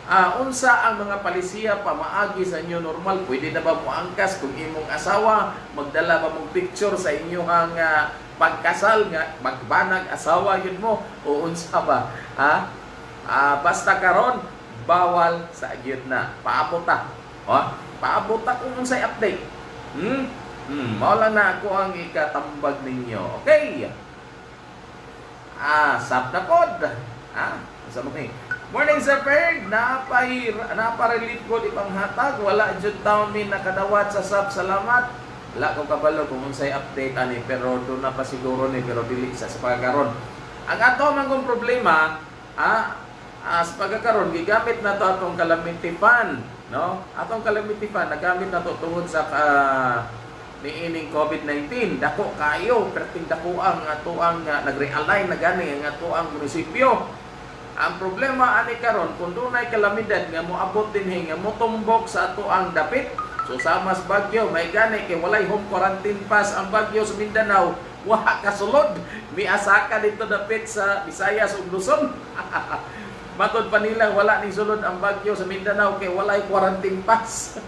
Ah, unsa ang mga palisiya pamaagi sa inyo normal? Pwede na ba mo angkas kung imong asawa magdala ba mong picture sa inyong uh, pagkasal nga magbanag asawa yun mo o unsa ba? Ha? Ah, basta karon bawal sa agyod na. Paabot ta. Ha? Paabot ta kung unsay update. Hmm? Hmm, lang na ako ang ikatambag ninyo. Okay. Ah, sap na pod. Ah, sa mo ni. Morning sa Ferg, napahir, naparelief ko di panghatag, wala jud taon mi nakadawat sa sap, salamat. Wala ko kabalo kung unsay update ani, pero do na pa siguro ni, pero dili sa sa pagkakaroon. Ang ato man kong problema, ah, ah, sa pagkakaroon, gigamit na to atong calamity fund, no? Atong calamity fund, nagamit na to tungod sa ah, niining COVID-19. Dako kayo, perting dako ang ato ang uh, nag-realign na gani ang ato ang munisipyo. Ang problema ani karon kung dunay kalamidad nga moabot dinhi nga motumbok sa ato ang dapit. So sa mas Bagyo may gani kay walay home quarantine pass ang Bagyo sa Mindanao. Wa kasulod. Miasaka dito dapit sa Visayas ug Luzon. Matod pa nila wala ning sulod ang Bagyo sa Mindanao kay walay quarantine pass.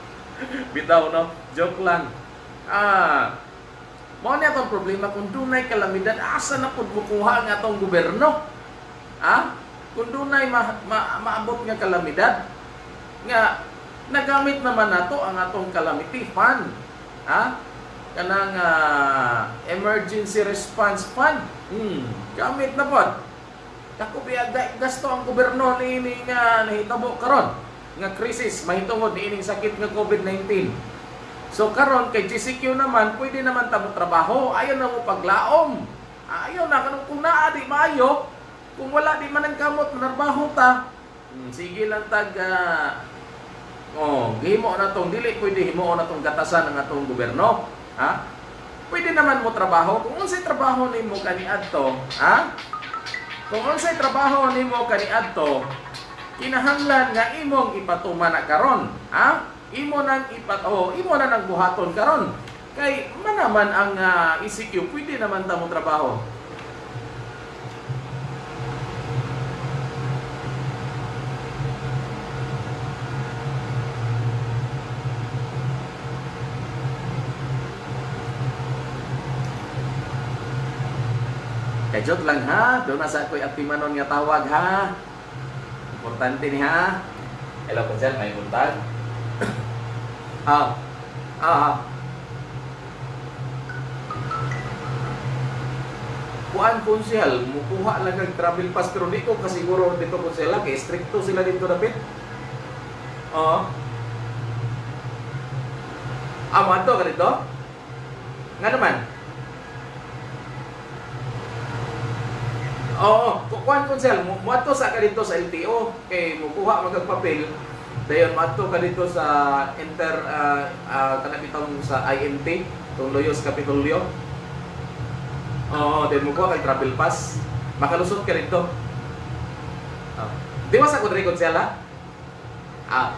Bitaw no, joke lang. Ah, ni atong problema kung dunay kalamidad asa na pud mukuha ang atong gobyerno? Ha? Kung dunay ma, ma, maabot nga kalamidad, nga nagamit naman nato ang atong calamity fund. Ha? Kanang ah, emergency response fund. Hmm, gamit na pod. Dako biya ga- gasto ang gobyerno niini nga nahitabo karon nga krisis mahitungod niining sakit nga COVID-19. So karon kay GCQ naman pwede naman tamo trabaho, ayaw na mo paglaom. Ayaw na kanang kung naa di maayo, kung wala di man ang kamot manarbaho ta. Hmm, sige lang tag ah, Oh, gihimo na tong dili pwede himo na tong gatasan ng atong gobyerno. Ha? Pwede naman mo trabaho kung unsay trabaho nimo kaniadto, ha? Kung unsay trabaho nimo kaniadto, kinahanglan nga imong ipatuman na karon, ha? Imo nang ipat oh, imo na nang buhaton karon. Kay man naman ang ah, ECQ, pwede naman ta mo trabaho. Joke lang ha, doon na sa ako'y atimanon nga tawag ha. Importante ni ha. Hello po sir, may buntag. ah, ah, Kuan konsyal, mukuha lang ng travel pass pero di ko kasiguro dito konsyal kay stricto sila dito dapit. Oo. Ah, mo ato ka dito? Nga naman. Oo, kukuhan konsel, mo ato sa ka dito sa LTO kay mukuha magag papel. Dayon mato ka dito sa inter uh, uh, kanang bitong sa INT, tong Loyos Capitolio. Oo, then mukuha kay travel pass. Makalusot ka dito. Oh. Di ba sa kudri konsel ha? Ah.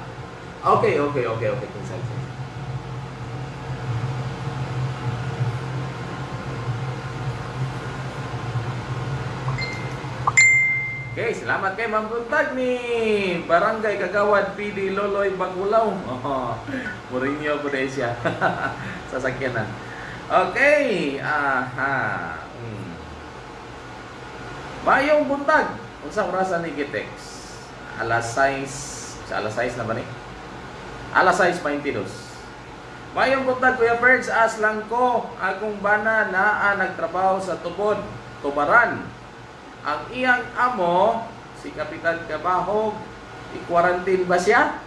Okay, okay, okay, okay, konsel. Okay, salamat kay Ma'am Buntag ni Barangay Kagawad PD Loloy Bagulaw. Oh, Mourinho po dahil siya. Sasakyanan. Okay, aha. Hmm. Mayong buntag. Unsang orasan ni Gitex? Alas 6, sa alas 6 na ba ni? Alas 6.22. Mayong buntag, Kuya Ferds, as lang ko, akong bana na nagtrabaho sa tubod, tubaran. Ang iyang amo, si Kapitan Kabahog, i-quarantine ba siya?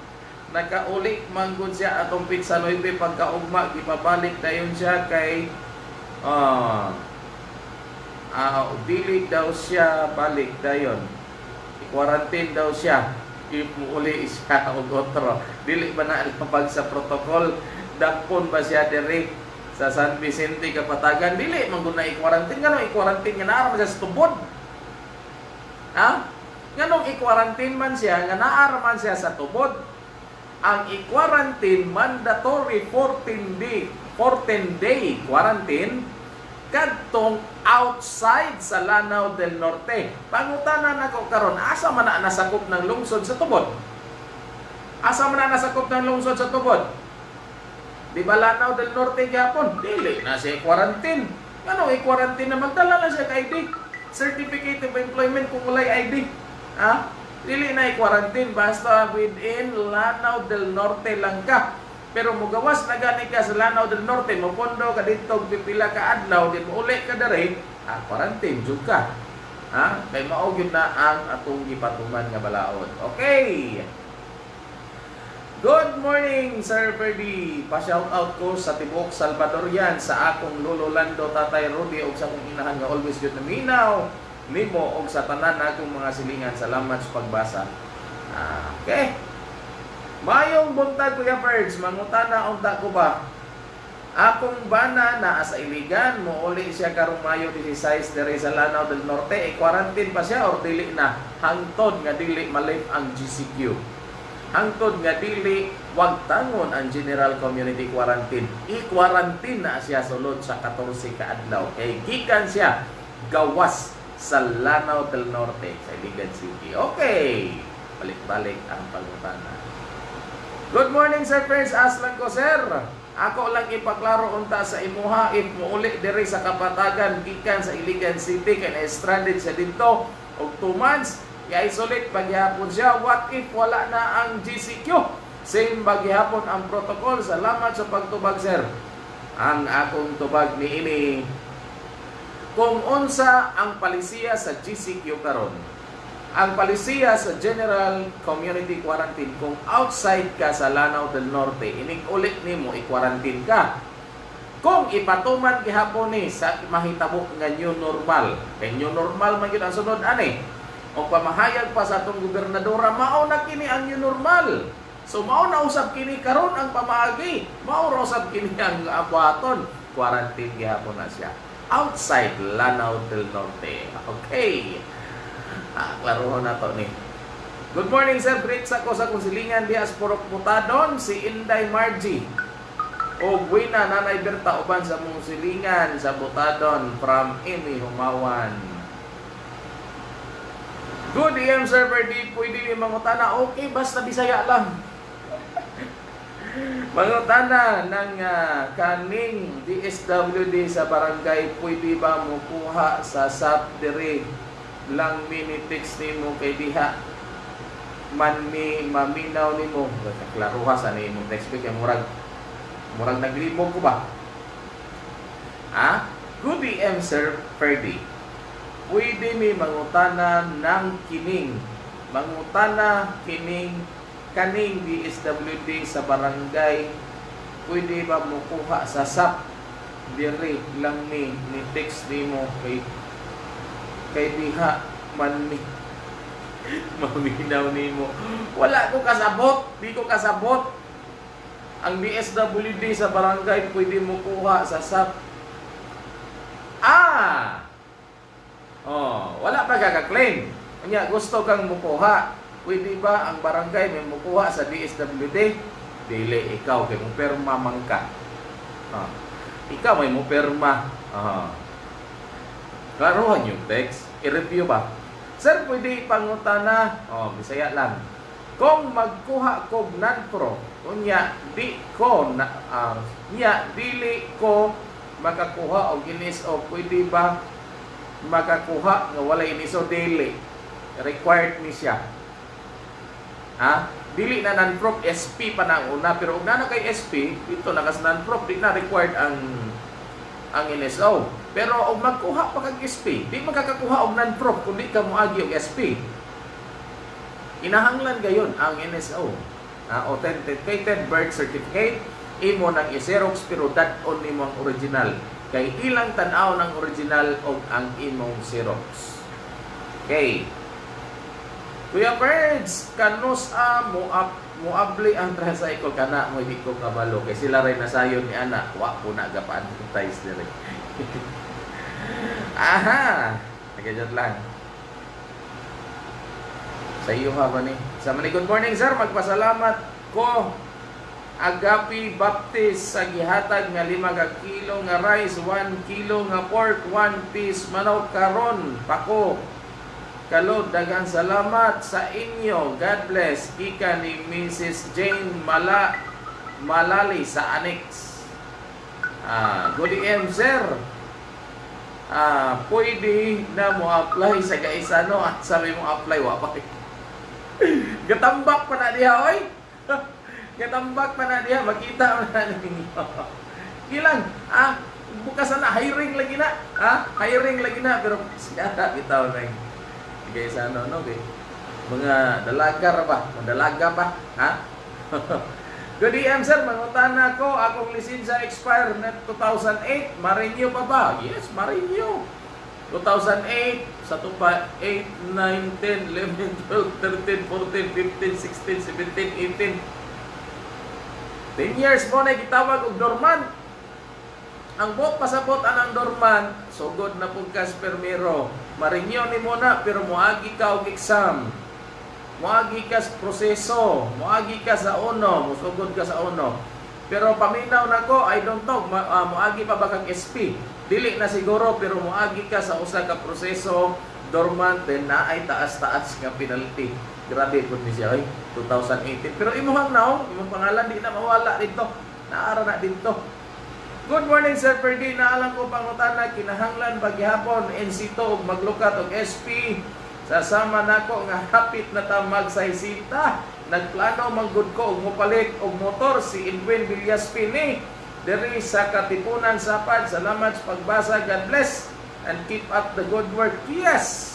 Nakauli manggod siya atong pizza 9 pagkaugma, gipabalik dayon siya kay ah ah dili daw siya balik dayon. I-quarantine daw siya. Uli siya og otro. Dili ba na alpabag sa protocol? Dakpon ba siya diri sa San Vicente Kapatagan? Dili man gud na i-quarantine ngano i-quarantine nga siya sa tubod. Ha? Nganong i-quarantine man siya nga naa man siya sa tubod. Ang i-quarantine mandatory 14 day 14 day quarantine kadtong outside sa Lanao del Norte. Pangutanan nako karon asa man na nasakop ng lungsod sa tubod? Asa man na nasakop ng lungsod sa tubod? Di ba Lanao del Norte gyapon? Dili na siya quarantine. Ano i-quarantine na magdala na siya ka ID? Certificate of Employment kung walay ID. Ha? Dili na i-quarantine basta within Lanao del Norte lang ka. Pero mugawas na gani ka sa Lanao del Norte, mapondo ka dito pipila ka adlaw, din uli ka dere, ah, quarantine jud ka. Ha? Kay mao na ang atong gipatuman nga balaod. Okay. Good morning, Sir Ferdy. Pa-shout out ko sa Tibok Salvadorian sa akong lolo Lando Tatay Rudy ug sa akong inahan nga always good na minaw nimo og sa tanan akong mga silingan. Salamat sa pagbasa. Ah, okay. Mayong buntag Kuya Ferds, mangutana unta ko ba? Akong bana na sa iligan mo uli siya karong Mayo 16 diri sa Lanao del Norte, e quarantine pa siya or dili na hangtod nga dili malip ang GCQ. Hangtod nga dili wag tangon ang General Community Quarantine. I-quarantine na siya sulod sa 14 ka adlaw. Kay gikan siya gawas sa Lanao del Norte sa Iligan City. Okay. Balik-balik ang pangutana. Good morning, Sir Prince. Aslan ko, sir. Ako lang ipaklaro unta sa imuha if muuli diri sa kapatagan gikan sa Iligan City kay stranded sa dito og 2 months i-isolate paghihapon siya. What if wala na ang GCQ? Same paghihapon ang protocol. Salamat sa pagtubag, sir. Ang akong tubag ni ini kung unsa ang palisiya sa GCQ karon ang palisiya sa General Community Quarantine kung outside ka sa Lanao del Norte ining ulit nimo i-quarantine ka kung ipatuman gihapon ni sa mahitabo nga new normal kay new normal man gyud ang sunod ani o pamahayag pa sa atong gobernadora mao na kini ang new normal. So mao na usab kini karon ang pamaagi. Mao ra usab kini ang abuhaton. Quarantine gihapon na siya. Outside Lanao del Norte. Okay. Ah, klarohon na to ni. Good morning sir, great sa ko sa konsilingan diya sa Purok Putadon, si Inday Margie. O buwina nanay Berta uban sa mong silingan sa Butadon from Amy Humawan. Good AM server di pwede ni mangutana. Okay, basta Bisaya lang. mangutana ng ah, kaning DSWD sa barangay pwede ba mo kuha sa SAP dire lang minitext nimo kay diha. Man mi maminaw nimo. Klaruha sa ni imong text kay murag murag naglimog ko ba? Ha? Good DM sir Ferdy pwede mi mangutana ng kining mangutana kining kaning DSWD sa barangay. Pwede ba mo kuha sa SAP dire lang ni ni text nimo kay kay diha man ni. Maminaw nimo wala ko kasabot di ko kasabot. Ang DSWD sa barangay pwede mo kuha sa SAP ah kaka-claim kanya gusto kang mukuha pwede ba ang barangay may mukuha sa DSWD dili ikaw kay mo perma man ka ah. ikaw may mo perma ah. Klaruhan yung text. I-review ba? Sir, pwede pangutana. Oh, bisaya lang. Kung magkuha ko non-pro, kunya, di ko, na, ah, niya, dili ko makakuha og inis o pwede ba makakuha nga wala inis o dili. Required ni siya. Ha? Dili na non-prof, SP pa na una. Pero kung na kay SP, ito nakas non-prof, di na required ang ang NSO. Pero og magkuha pa kag SP, di makakakuha og non-prof kundi ka moagi og SP. Inahanglan gayon ang NSO. Uh, authenticated birth certificate imo nang i-xerox pero dat-on nimo ang original kay ilang tan-aw ng original og ang imong xerox. Okay. Kuya Birds, kanus a mo up mo abli ang tricycle kana mo hindi ko kabalo kay sila ray nasayon ni ana wa po na gapaan ties dire. Aha! Nagajot lang. Sa iyo ha ba? Sa mani good morning sir, magpasalamat ko Agapi Baptist sa gihatag nga lima ka kilo nga rice, 1 kilo nga pork, 1 piece manok karon pako. Kalod, dagang salamat sa inyo. God bless. Ika ni Mrs. Jane Mala Malali sa Annex. Ah, good AM, sir. Ah, pwede na mo apply sa Gaisano at sabi mo apply wa pa. Gatambak pa na diha oy. Gatambak pa na diha makita mo na ninyo. Ilang ah bukas na hiring lagi na. Ha? Hiring lagi na pero siya bitaw na yung Gaisano no kay mga dalaga ra ba? Dalaga pa, ha? Good AM sir, mangutana ko, akong lisensya expire na 2008, ma-renew pa ba? Yes, ma-renew. 2008, sa tupa, 8, 9, 10, 11, 12, 13, 14, 15, 16, 17, 18. 10 years mo na gitawag og dormant. Ang bot pasabot anang dormant, sugod na pug kas permiro. Ma-renew ni mo na, pero moagi ka og exam. Moagi ka sa proseso, moagi ka sa uno, musugod ka sa uno. Pero paminaw na ko, I don't know, ah, moagi pa ba kang SP? Dili na siguro, pero moagi ka sa usa ka proseso, dormant, then na ay taas-taas nga penalty. Grabe po ni siya, oy, 2018. Pero imuhang now, imong pangalan di na mawala dito. Naara na dito. Good morning, Sir Ferdy. Naalam ko pangutan na kinahanglan paghihapon, NC2, og maglukat og SP Sasama nako nga hapit na ta magsaysita. Nagplano manggod ko og mopalit og motor si Edwin Villas Pini. Diri sa Katipunan Sapad. Salamat sa pagbasa. God bless and keep up the good work. Yes!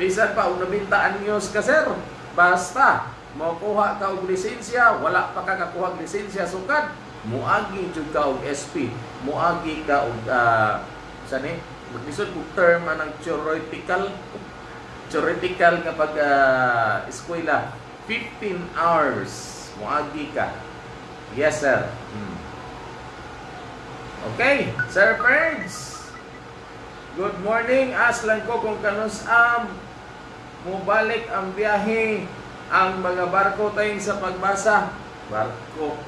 Bisan pa, kung nabintaan news ka, sir, basta, makuha ka og lisensya, wala pa ka kakuha og lisensya, sukad, muagi jud ka og SP, muagi ka og, uh, sani, maglisod og term anang theoretical, theoretical nga pag uh, eskwela, 15 hours, muagi ka. Yes, sir. Hmm. Okay, Sir Ferds. Good morning. Aslan ko kung kanus am mubalik ang biyahe ang mga barko tayo sa pagbasa. Barko.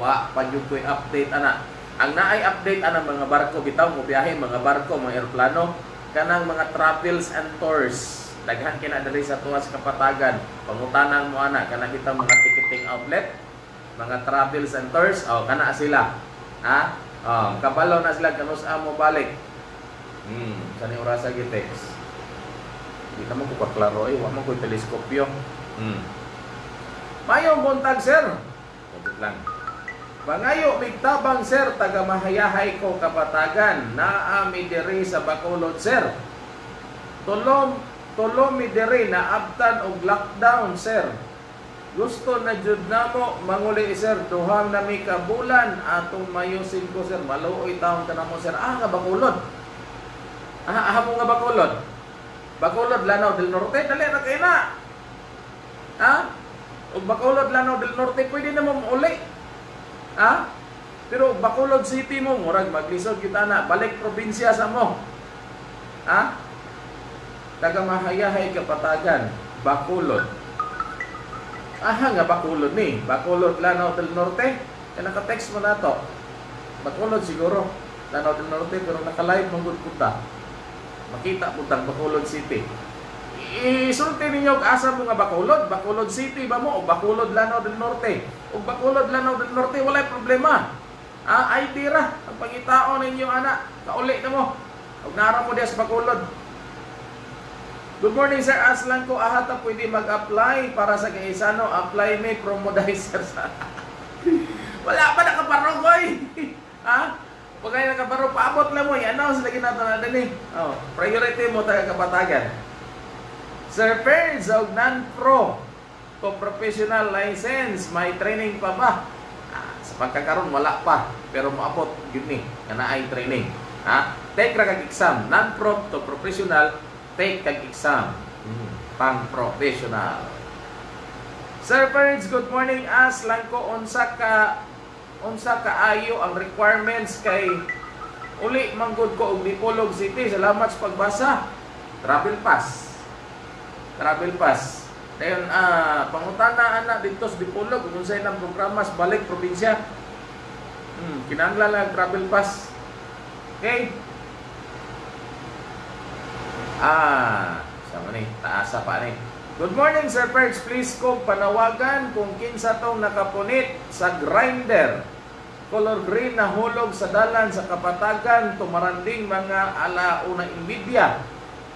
Wa pa jud ko'y update ana. Ang naay update ana mga barko bitaw mo biyahe mga barko mga eroplano kanang mga travels and tours. Daghan kina sa tuwas kapatagan. Pangutanan mo ana kanang bitaw mga ticketing outlet, mga travels and tours. Oh, kana sila. Ha? Oh, kabalo na sila kanus mo balik. Hmm, sani orasa gitex. Di naman ko kaklaro eh, wala man ko teleskopyo. Hmm. Mayong buntag sir. Sabit lang. Bangayo migtabang sir taga mahayahay ko kapatagan na ami diri sa Bacolod sir. Tulom tulom mi diri na abtan og lockdown sir. Gusto na jud namo manguli sir duhang na mi ka bulan atong mayusin ko sir maluoy taon ka namo sir ah nga Bacolod. Ah, ah mo nga Bacolod. Bacolod Lanao del Norte dali ra kay na. Ha? Og Bacolod Lanao del Norte pwede na mo uli. Ha? Pero Bacolod City mo murag maglisod kita na balik probinsya sa mo. Ha? Taga mahayahay kapatagan, Bacolod. Aha nga Bacolod ni, Bacolod Lanao del Norte. Kaya naka-text mo na to. Bacolod siguro. Lanao del Norte pero naka-live mong punta. Makita po tang Bacolod City. Isulti ninyo asa mo nga Bacolod, Bacolod City ba mo o Bacolod Lanao del Norte. O Bacolod Lanao del Norte walay problema. Ah, ID ra ang pangitaon ninyo ana. Kauli na mo. Og nara mo diya sa Bacolod. Good morning sir, aslan ko ahata pwede mag-apply para sa Gaisano. Apply may promodizer sa Wala pa nakaparogoy. ha? Pag kayo nakaparo, paabot lang mo. I-announce lagi natin na din Oh, priority mo taga kapatagan. Sir Ferds, og non-pro to professional license, may training pa ba? Ah, sa pagkakaroon, wala pa. Pero maabot, yun ni, na ay training. Ha? Take kag exam. Non-pro to professional, take kag exam. Hmm. Pang-professional. Sir Ferds, good morning. As lang ko unsa ka unsa kaayo ang requirements kay uli manggod ko og Dipolog City. Salamat sa pagbasa. Travel pass. Travel pass. Dayon ah pangutana ana dito sa Dipolog kung unsay nang programa sa balik probinsya. Hmm, kinahanglan lang travel pass. Okay? Ah, sama ni, taasa pa ni. Good morning, Sir Perks. Please kong panawagan kung kinsa tong nakapunit sa grinder. Color green na hulog sa dalan sa kapatagan, tumaranding mga alauna imbidya.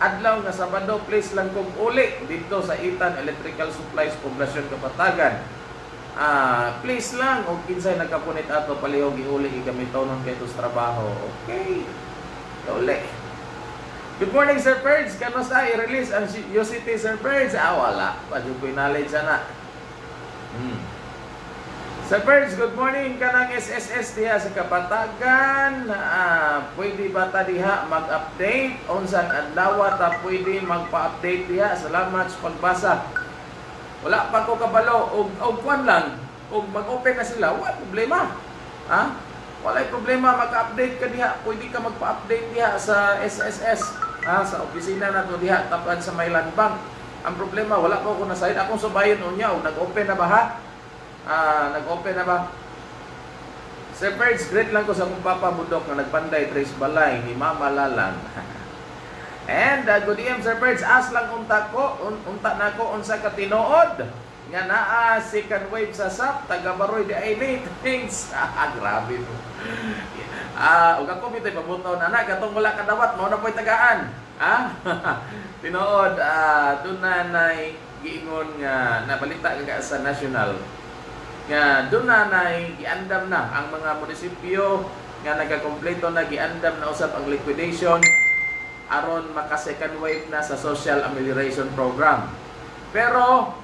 Adlaw nga Sabado, please lang kong uli dito sa Itan Electrical Supplies Poblasyon Kapatagan. Ah, please lang, o kinsay nakapunit ato, palihog iuli, igamiton ng ketos trabaho. Okay. Uli. Good morning, Sir Perds. Kano sa i-release ang UCT, Sir Perds? Ah, wala. Padyo ko knowledge sana. Hmm. Sir Perds, good morning. Kanang SSS diha sa Kapatagan. Ah, pwede ba ta diha mag-update? Unsang adlaw ta pwede magpa-update diha? Salamat sa pagbasa. Wala pa ko kabalo. Og, kwan lang. Og mag-open na sila. Wala problema. Ha? Walay problema mag-update ka diha. Pwede ka magpa-update diha sa SSS. Ha, sa opisina na to diha tapan sa Maylan Bank. Ang problema wala pa ko na side. Akong subayon unya og nag-open na ba ha? Ah, nag-open na ba? Sir Perds, great lang ko sa akong papa budok na nagpanday trace balay ni Mama Lalang. And uh, good evening Sir Perds, as lang unta ko, un unta na ko unsa ka tinuod nga naa second wave sa SAP taga Baroy di ay things. Ah, grabe po. Ah, ug ako mitay pabuton ana katong wala kadawat mao na po'y tagaan. Ah, tinuod ah na nay giingon nga nabalita ka sa national nga doon na nay giandam na ang mga munisipyo nga nagakompleto na giandam na usab ang liquidation aron maka second wave na sa social amelioration program. Pero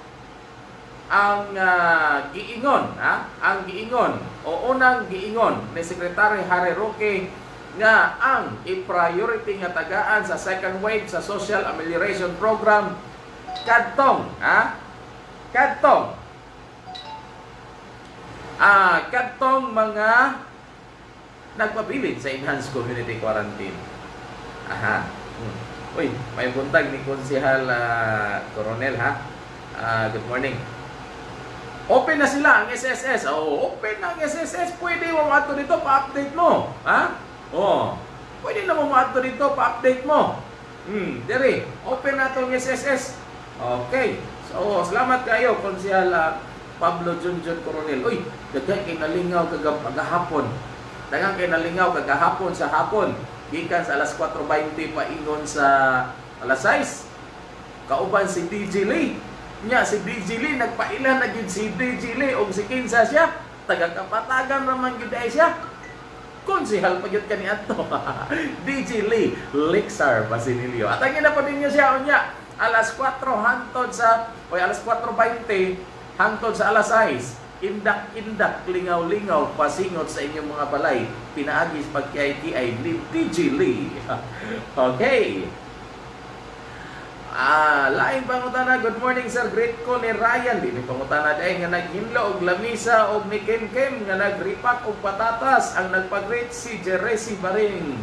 ang ah, giingon, ha? Ang giingon o unang giingon ni Secretary Harry Roque nga ang i-priority nga tagaan sa second wave sa social amelioration program kadtong, ha? Kadtong ah kadtong mga nagpabilin sa enhanced community quarantine. Aha. Hmm. Uy, may buntag ni Konsehal ah, Coronel ha. Ah, good morning. Open na sila ang SSS. Oh, open na ang SSS. Pwede mo maato dito pa-update mo. Ha? Oh. Pwede na mo maato dito pa-update mo. Hmm, dere. Open na tong SSS. Okay. So, salamat kayo Konsehal ah, Pablo Junjun Coronel. Uy, daghan kay nalingaw kagahapon. Daghan kay nalingaw kagahapon sa hapon. Gikan sa alas 4.20 paingon sa alas 6. Kauban si DJ Lee. Nya si DJ Lee nagpailan na gyud si DJ Lee og si Kinsa siya. Taga kapatagan raman gyud ay siya. Konsehal pa gyud kani adto. DJ Lee Lixar Basilio. At ang ina pa din niya siya unya. Alas 4 hantod sa o alas 4.20 hantod sa alas 6 indak-indak, lingaw-lingaw, pasingot sa inyong mga balay, pinaagis pagkiay-kiay ni DJ Lee. okay. Ah, lain pangutana. Good morning sir. Great ko ni Ryan. Di ni pangutana dahil nga naghinlo og lamisa og ni Ken Ken nga nagripak og patatas ang nagpag-greet si Jeresi Baring.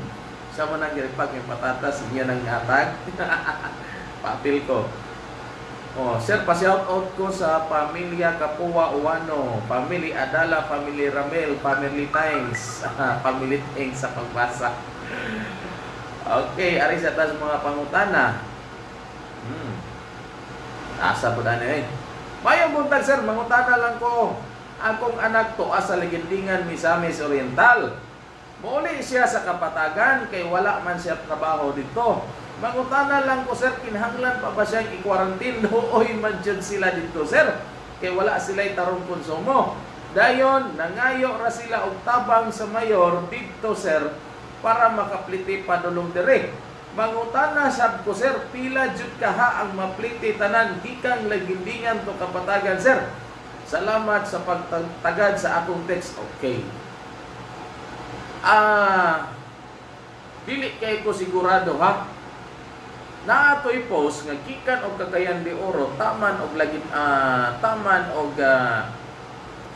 Siya man ang nagripak ng patatas niya nang atag. Papil ko. Oh, sir, pa-shout out ko sa pamilya Kapua Uwano, family Adala, family Ramel, family Times, family Teng sa pagbasa. Okay, ari sa tas mga pangutana. Asa po na eh. Mayong buntag sir, mangutana lang ko. Akong anak to asa legendingan Misamis Oriental. Muli siya sa kapatagan kay wala man siya trabaho dito. Mangutana lang ko sir, kinahanglan pa ba siyang i-quarantine? Nooy man dyan sila dito sir. Kay wala sila'y tarong konsumo. Dayon, nangayo ra sila og tabang sa mayor dito sir para makapliti padulong dire. Mangutana sab ko sir, pila jud kaha ang mapliti tanan gikan lagindingan to kapatagan sir. Salamat sa pagtagad sa akong text. Okay. Ah, dili kay ko sigurado ha. Naatoy post nga gikan og kakayan de oro taman og lagi ah, taman og ah,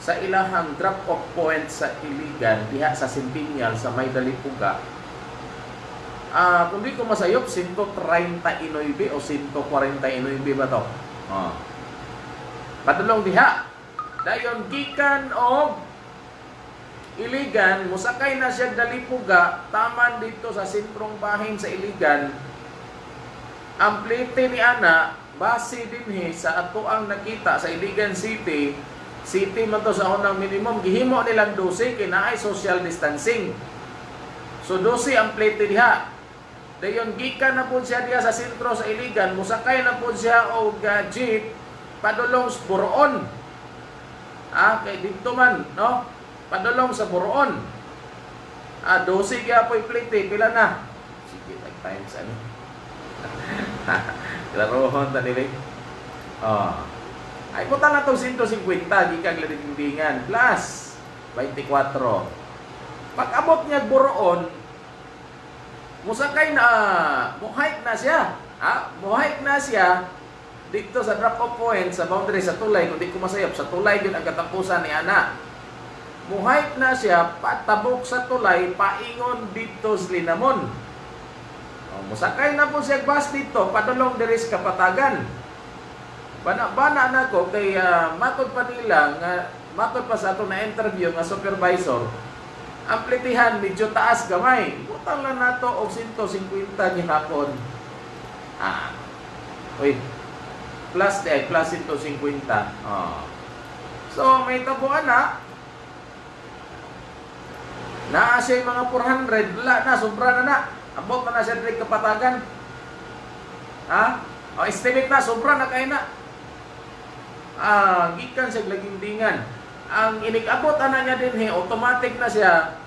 sa ilahang drop off point sa Iligan diha sa Centennial sa May Dalipuga. Ah, kung di ko masayop 139 o 149 ba to? Oh. Padulong diha. Dayon gikan og Iligan, musakay na siya Dalipuga, taman dito sa sentrong bahin sa Iligan. Ang plite ni Ana, base dinhi sa ato ang nakita sa Iligan City, City man to sa unang minimum, gihimo nilang 12 kay naay social distancing. So 12 ang plate diha. Dayon gikan na po siya diha sa sentro sa Iligan, musakay na po siya og uh, jeep padulong sa Buroon. Ah, kay dito man, no? Padulong sa Buroon. Ah, 12 kaya po plate, pila na? Sige, tag times ano. Klarohon ta nila. Oh. Ay puta na to 150 gikag ladindingan plus 24. Pag abot niya buroon, musakay na muhike na siya. Ha? Muhike na siya dito sa drop off point sa boundary sa tulay kung di ko masayop sa tulay yun ang katapusan ni ana. Muhike na siya patabok sa tulay paingon dito sa Linamon. Oh, musakay na po siya bus dito, padulong diri kapatagan. Bana-bana na ko kay uh, matod pa nila nga matod pa sa ato na interview nga supervisor. Ang plitihan medyo taas gamay. Butang lang nato og 150 ni hapon. Ah. Uy. Plus eh, plus 150. Oh. So may tabuan na. Naa siya yung mga 400, wala na, sobra na na. Abot na na siya direct kapatagan. Ha? O estimate na sobra na kay na. Ah, gikan sa lagindingan. Ang inikabot ana niya din he, automatic na siya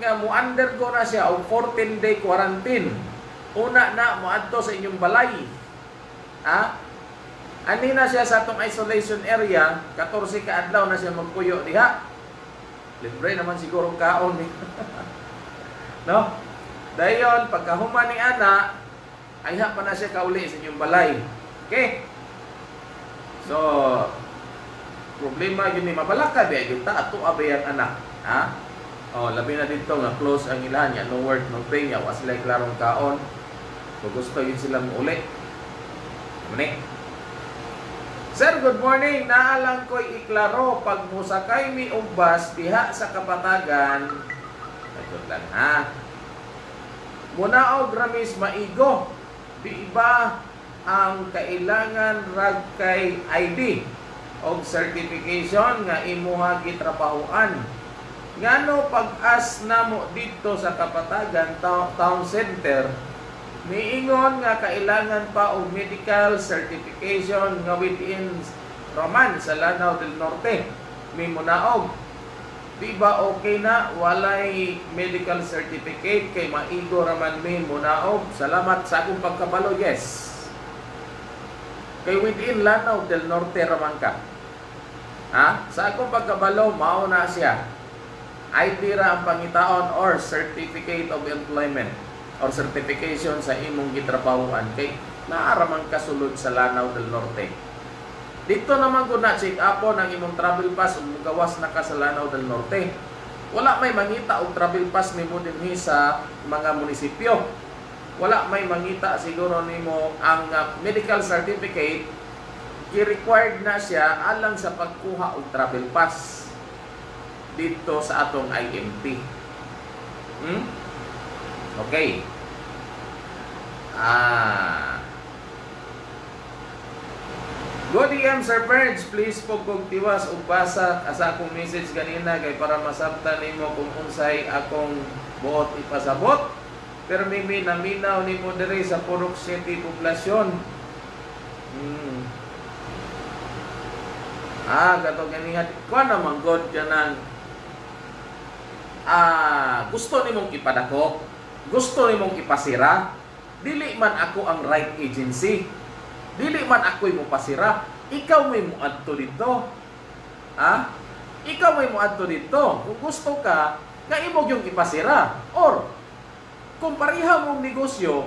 nga mo undergo na siya og 14 day quarantine. Una na moadto sa inyong balay. Ha? Ani na siya sa atong isolation area, 14 ka adlaw na siya magpuyo diha. Libre naman siguro kaon ni. no? Dayon pagkahuman ni ana, ay pa na siya kauli sa inyong balay. Okay? So, problema yun ni mabalaka ba kita ato abay ang anak. Ha? Oh, labi na dito nga close ang ilan ya no work no pay ya was like klarong kaon. Kung gusto yun silang uli. Muni. Sir, good morning. Naalang ko'y iklaro pag musakay mi og bus diha sa Kapatagan. Ayun lang ha. Muna og ramis maigo. Di iba ang kailangan rag kay ID og certification nga imuha gitrabahoan. Ngano pag-as namo dito sa Kapatagan Town, Center, miingon nga kailangan pa og medical certification nga within Roman sa Lanao del Norte. May munaog. Di ba okay na walay medical certificate kay maigo raman mi munaog? Salamat sa akong pagkabalo. Yes. Kay within Lanao del Norte raman ka. Ha? Sa akong pagkabalo mao na siya. ID ra ang pangitaon or certificate of employment or certification sa imong gitrabahuan kay naaraman kasulod sa Lanao del Norte. Dito naman ko na check upon ang imong travel pass ug gawas na ka sa Lanao del Norte. Wala may mangita og travel pass nimo dinhi sa mga munisipyo. Wala may mangita siguro nimo ang uh, medical certificate i-required na siya alang sa pagkuha og travel pass dito sa atong IMT. Hmm? Okay. Ah. Go DM Sir Perge, please po kog tiwas ug basa asa akong message kanina kay para masabtan nimo kung unsay akong buot ipasabot. Pero mimi naminaw nimo diri sa Purok City poblasyon. Hmm. Ah, gato ganihan. Kuha naman God ka ah, gusto nimong ipadako, gusto nimong ipasira, dili man ako ang right agency. Dili man ako'y mo pasira. Ikaw may mo adto dito. Ha? Ikaw may mo adto dito. Kung gusto ka, nga imog yung ipasira. Or, kung pareha mong negosyo,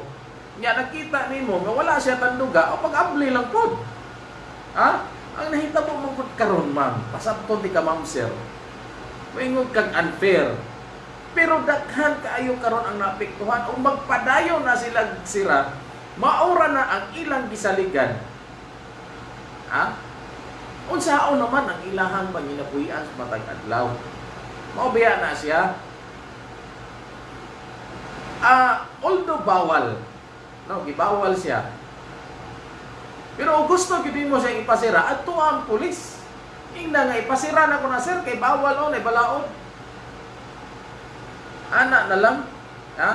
nga nakita nimo nga wala siya tanduga, o pag-abli lang po. Ha? Ang nahitabo mong gud karon ma'am, pasabton di ka ma'am sir. Moingon kag unfair. Pero daghan kaayo karon ang naapektuhan o magpadayon na sila sira, maura na ang ilang gisaligan. Ha? Unsaon naman ang ilahang panginapuyan sa matag adlaw. Maubiya na siya. Ah, although bawal, no, gibawal siya. Pero gusto gid mo siya ipasira, adto ang pulis. Ingna nga ipasira na ko na sir kay bawal on, ay balaod. Ana na lang, ha?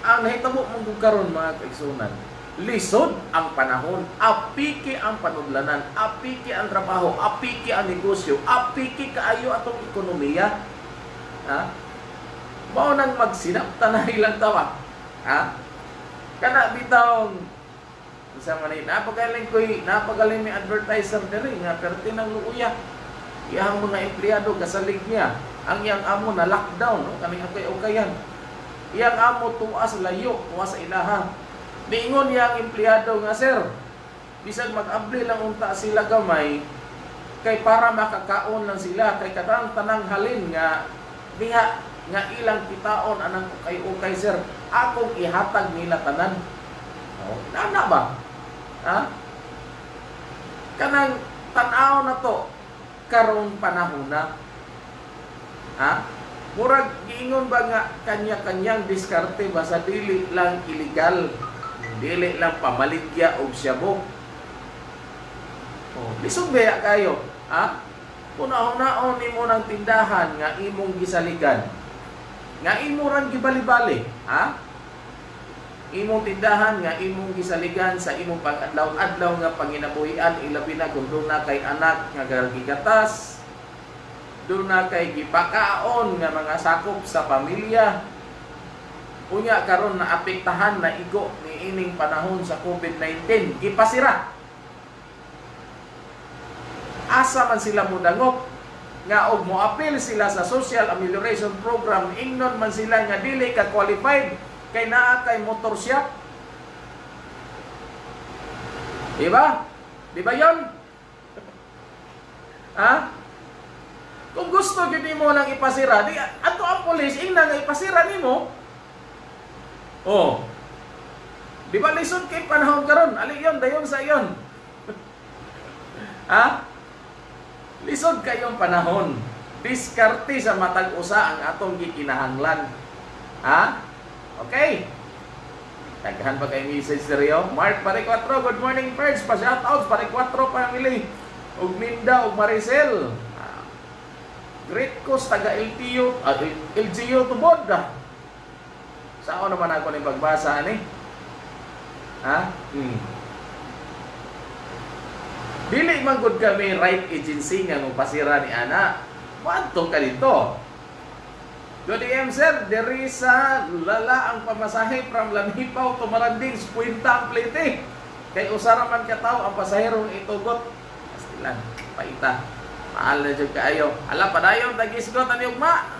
Ang nahitabo mong karon mga kaigsunan, lisod ang panahon, apiki ang panudlanan, apiki ang trabaho, apiki ang negosyo, apiki kaayo atong ekonomiya. Ha? Mao nang magsinapta na ilang tawa. Ha? Kana bitawng sa manay napagaling ko'y napagaling may advertiser diri nga perti ng luuya. Iyang mga empleyado kasalig niya. Ang iyang amo na lockdown, no? Kami okay okayan. Iyang amo tuwas layo, tuwas sa ilaha. Niingon yang empleyado nga, sir, bisag mag-abli lang unta sila gamay, kay para makakaon lang sila, kay kadang tanang halin nga, diha, nga ilang kitaon anang kay ukay sir, akong ihatag nila tanan. Oh, nana ba? Ha? Kanang tanaw na to, karong panahon na. Ha? Murag giingon ba nga kanya-kanyang diskarte ba sa dili lang illegal, dili lang pamaligya og syabo. Oh, lisod baya kayo, ha? Una-unaon nimo ng tindahan nga imong gisaligan. Nga imo rang gibali-bali, ha? Imong tindahan nga imong gisaligan sa imong pag-adlaw-adlaw nga panginabuhian ilabi na kung doon na kay anak nga gigatas doon na kay gipakaon nga mga sakop sa pamilya. Unya karon na apektahan na igo ni ining panahon sa COVID-19 gipasira. Asa man sila mudangop nga og moapil sila sa social amelioration program. Ingnon man sila nga dili ka qualified kay naa kay motor shop di ba di ba yon ha? Kung gusto gyud nimo lang ipasira di ato ang police ingna nga ipasira nimo. Oh. Di ba lisod kay panahon karon? Ali yon dayon sa yon ha? Lisod kayong panahon. Diskarte sa matag usa ang atong gikinahanglan. Ha? Okay. Daghan pa kay message Rio. Mark Pare 4, good morning Perds. Pa shout out Pare 4 family. Ug Minda ug Maricel. Ah, Great Coast taga LTU, at LGU tubod da. Sao naman ako ni pagbasa ani? Ha? Hmm. Dili man gud kami right agency nga pasira ni ana. Wadto ka dito. Good AM sir, diri sa lala ang pamasahe from Lamipaw to Maranding, puwinta ang plete. Kay usara man ka tao ang pasahero itugot. Pastilan, paita. Mahal na jud kaayo. Ala padayon tagisgot ani ugma.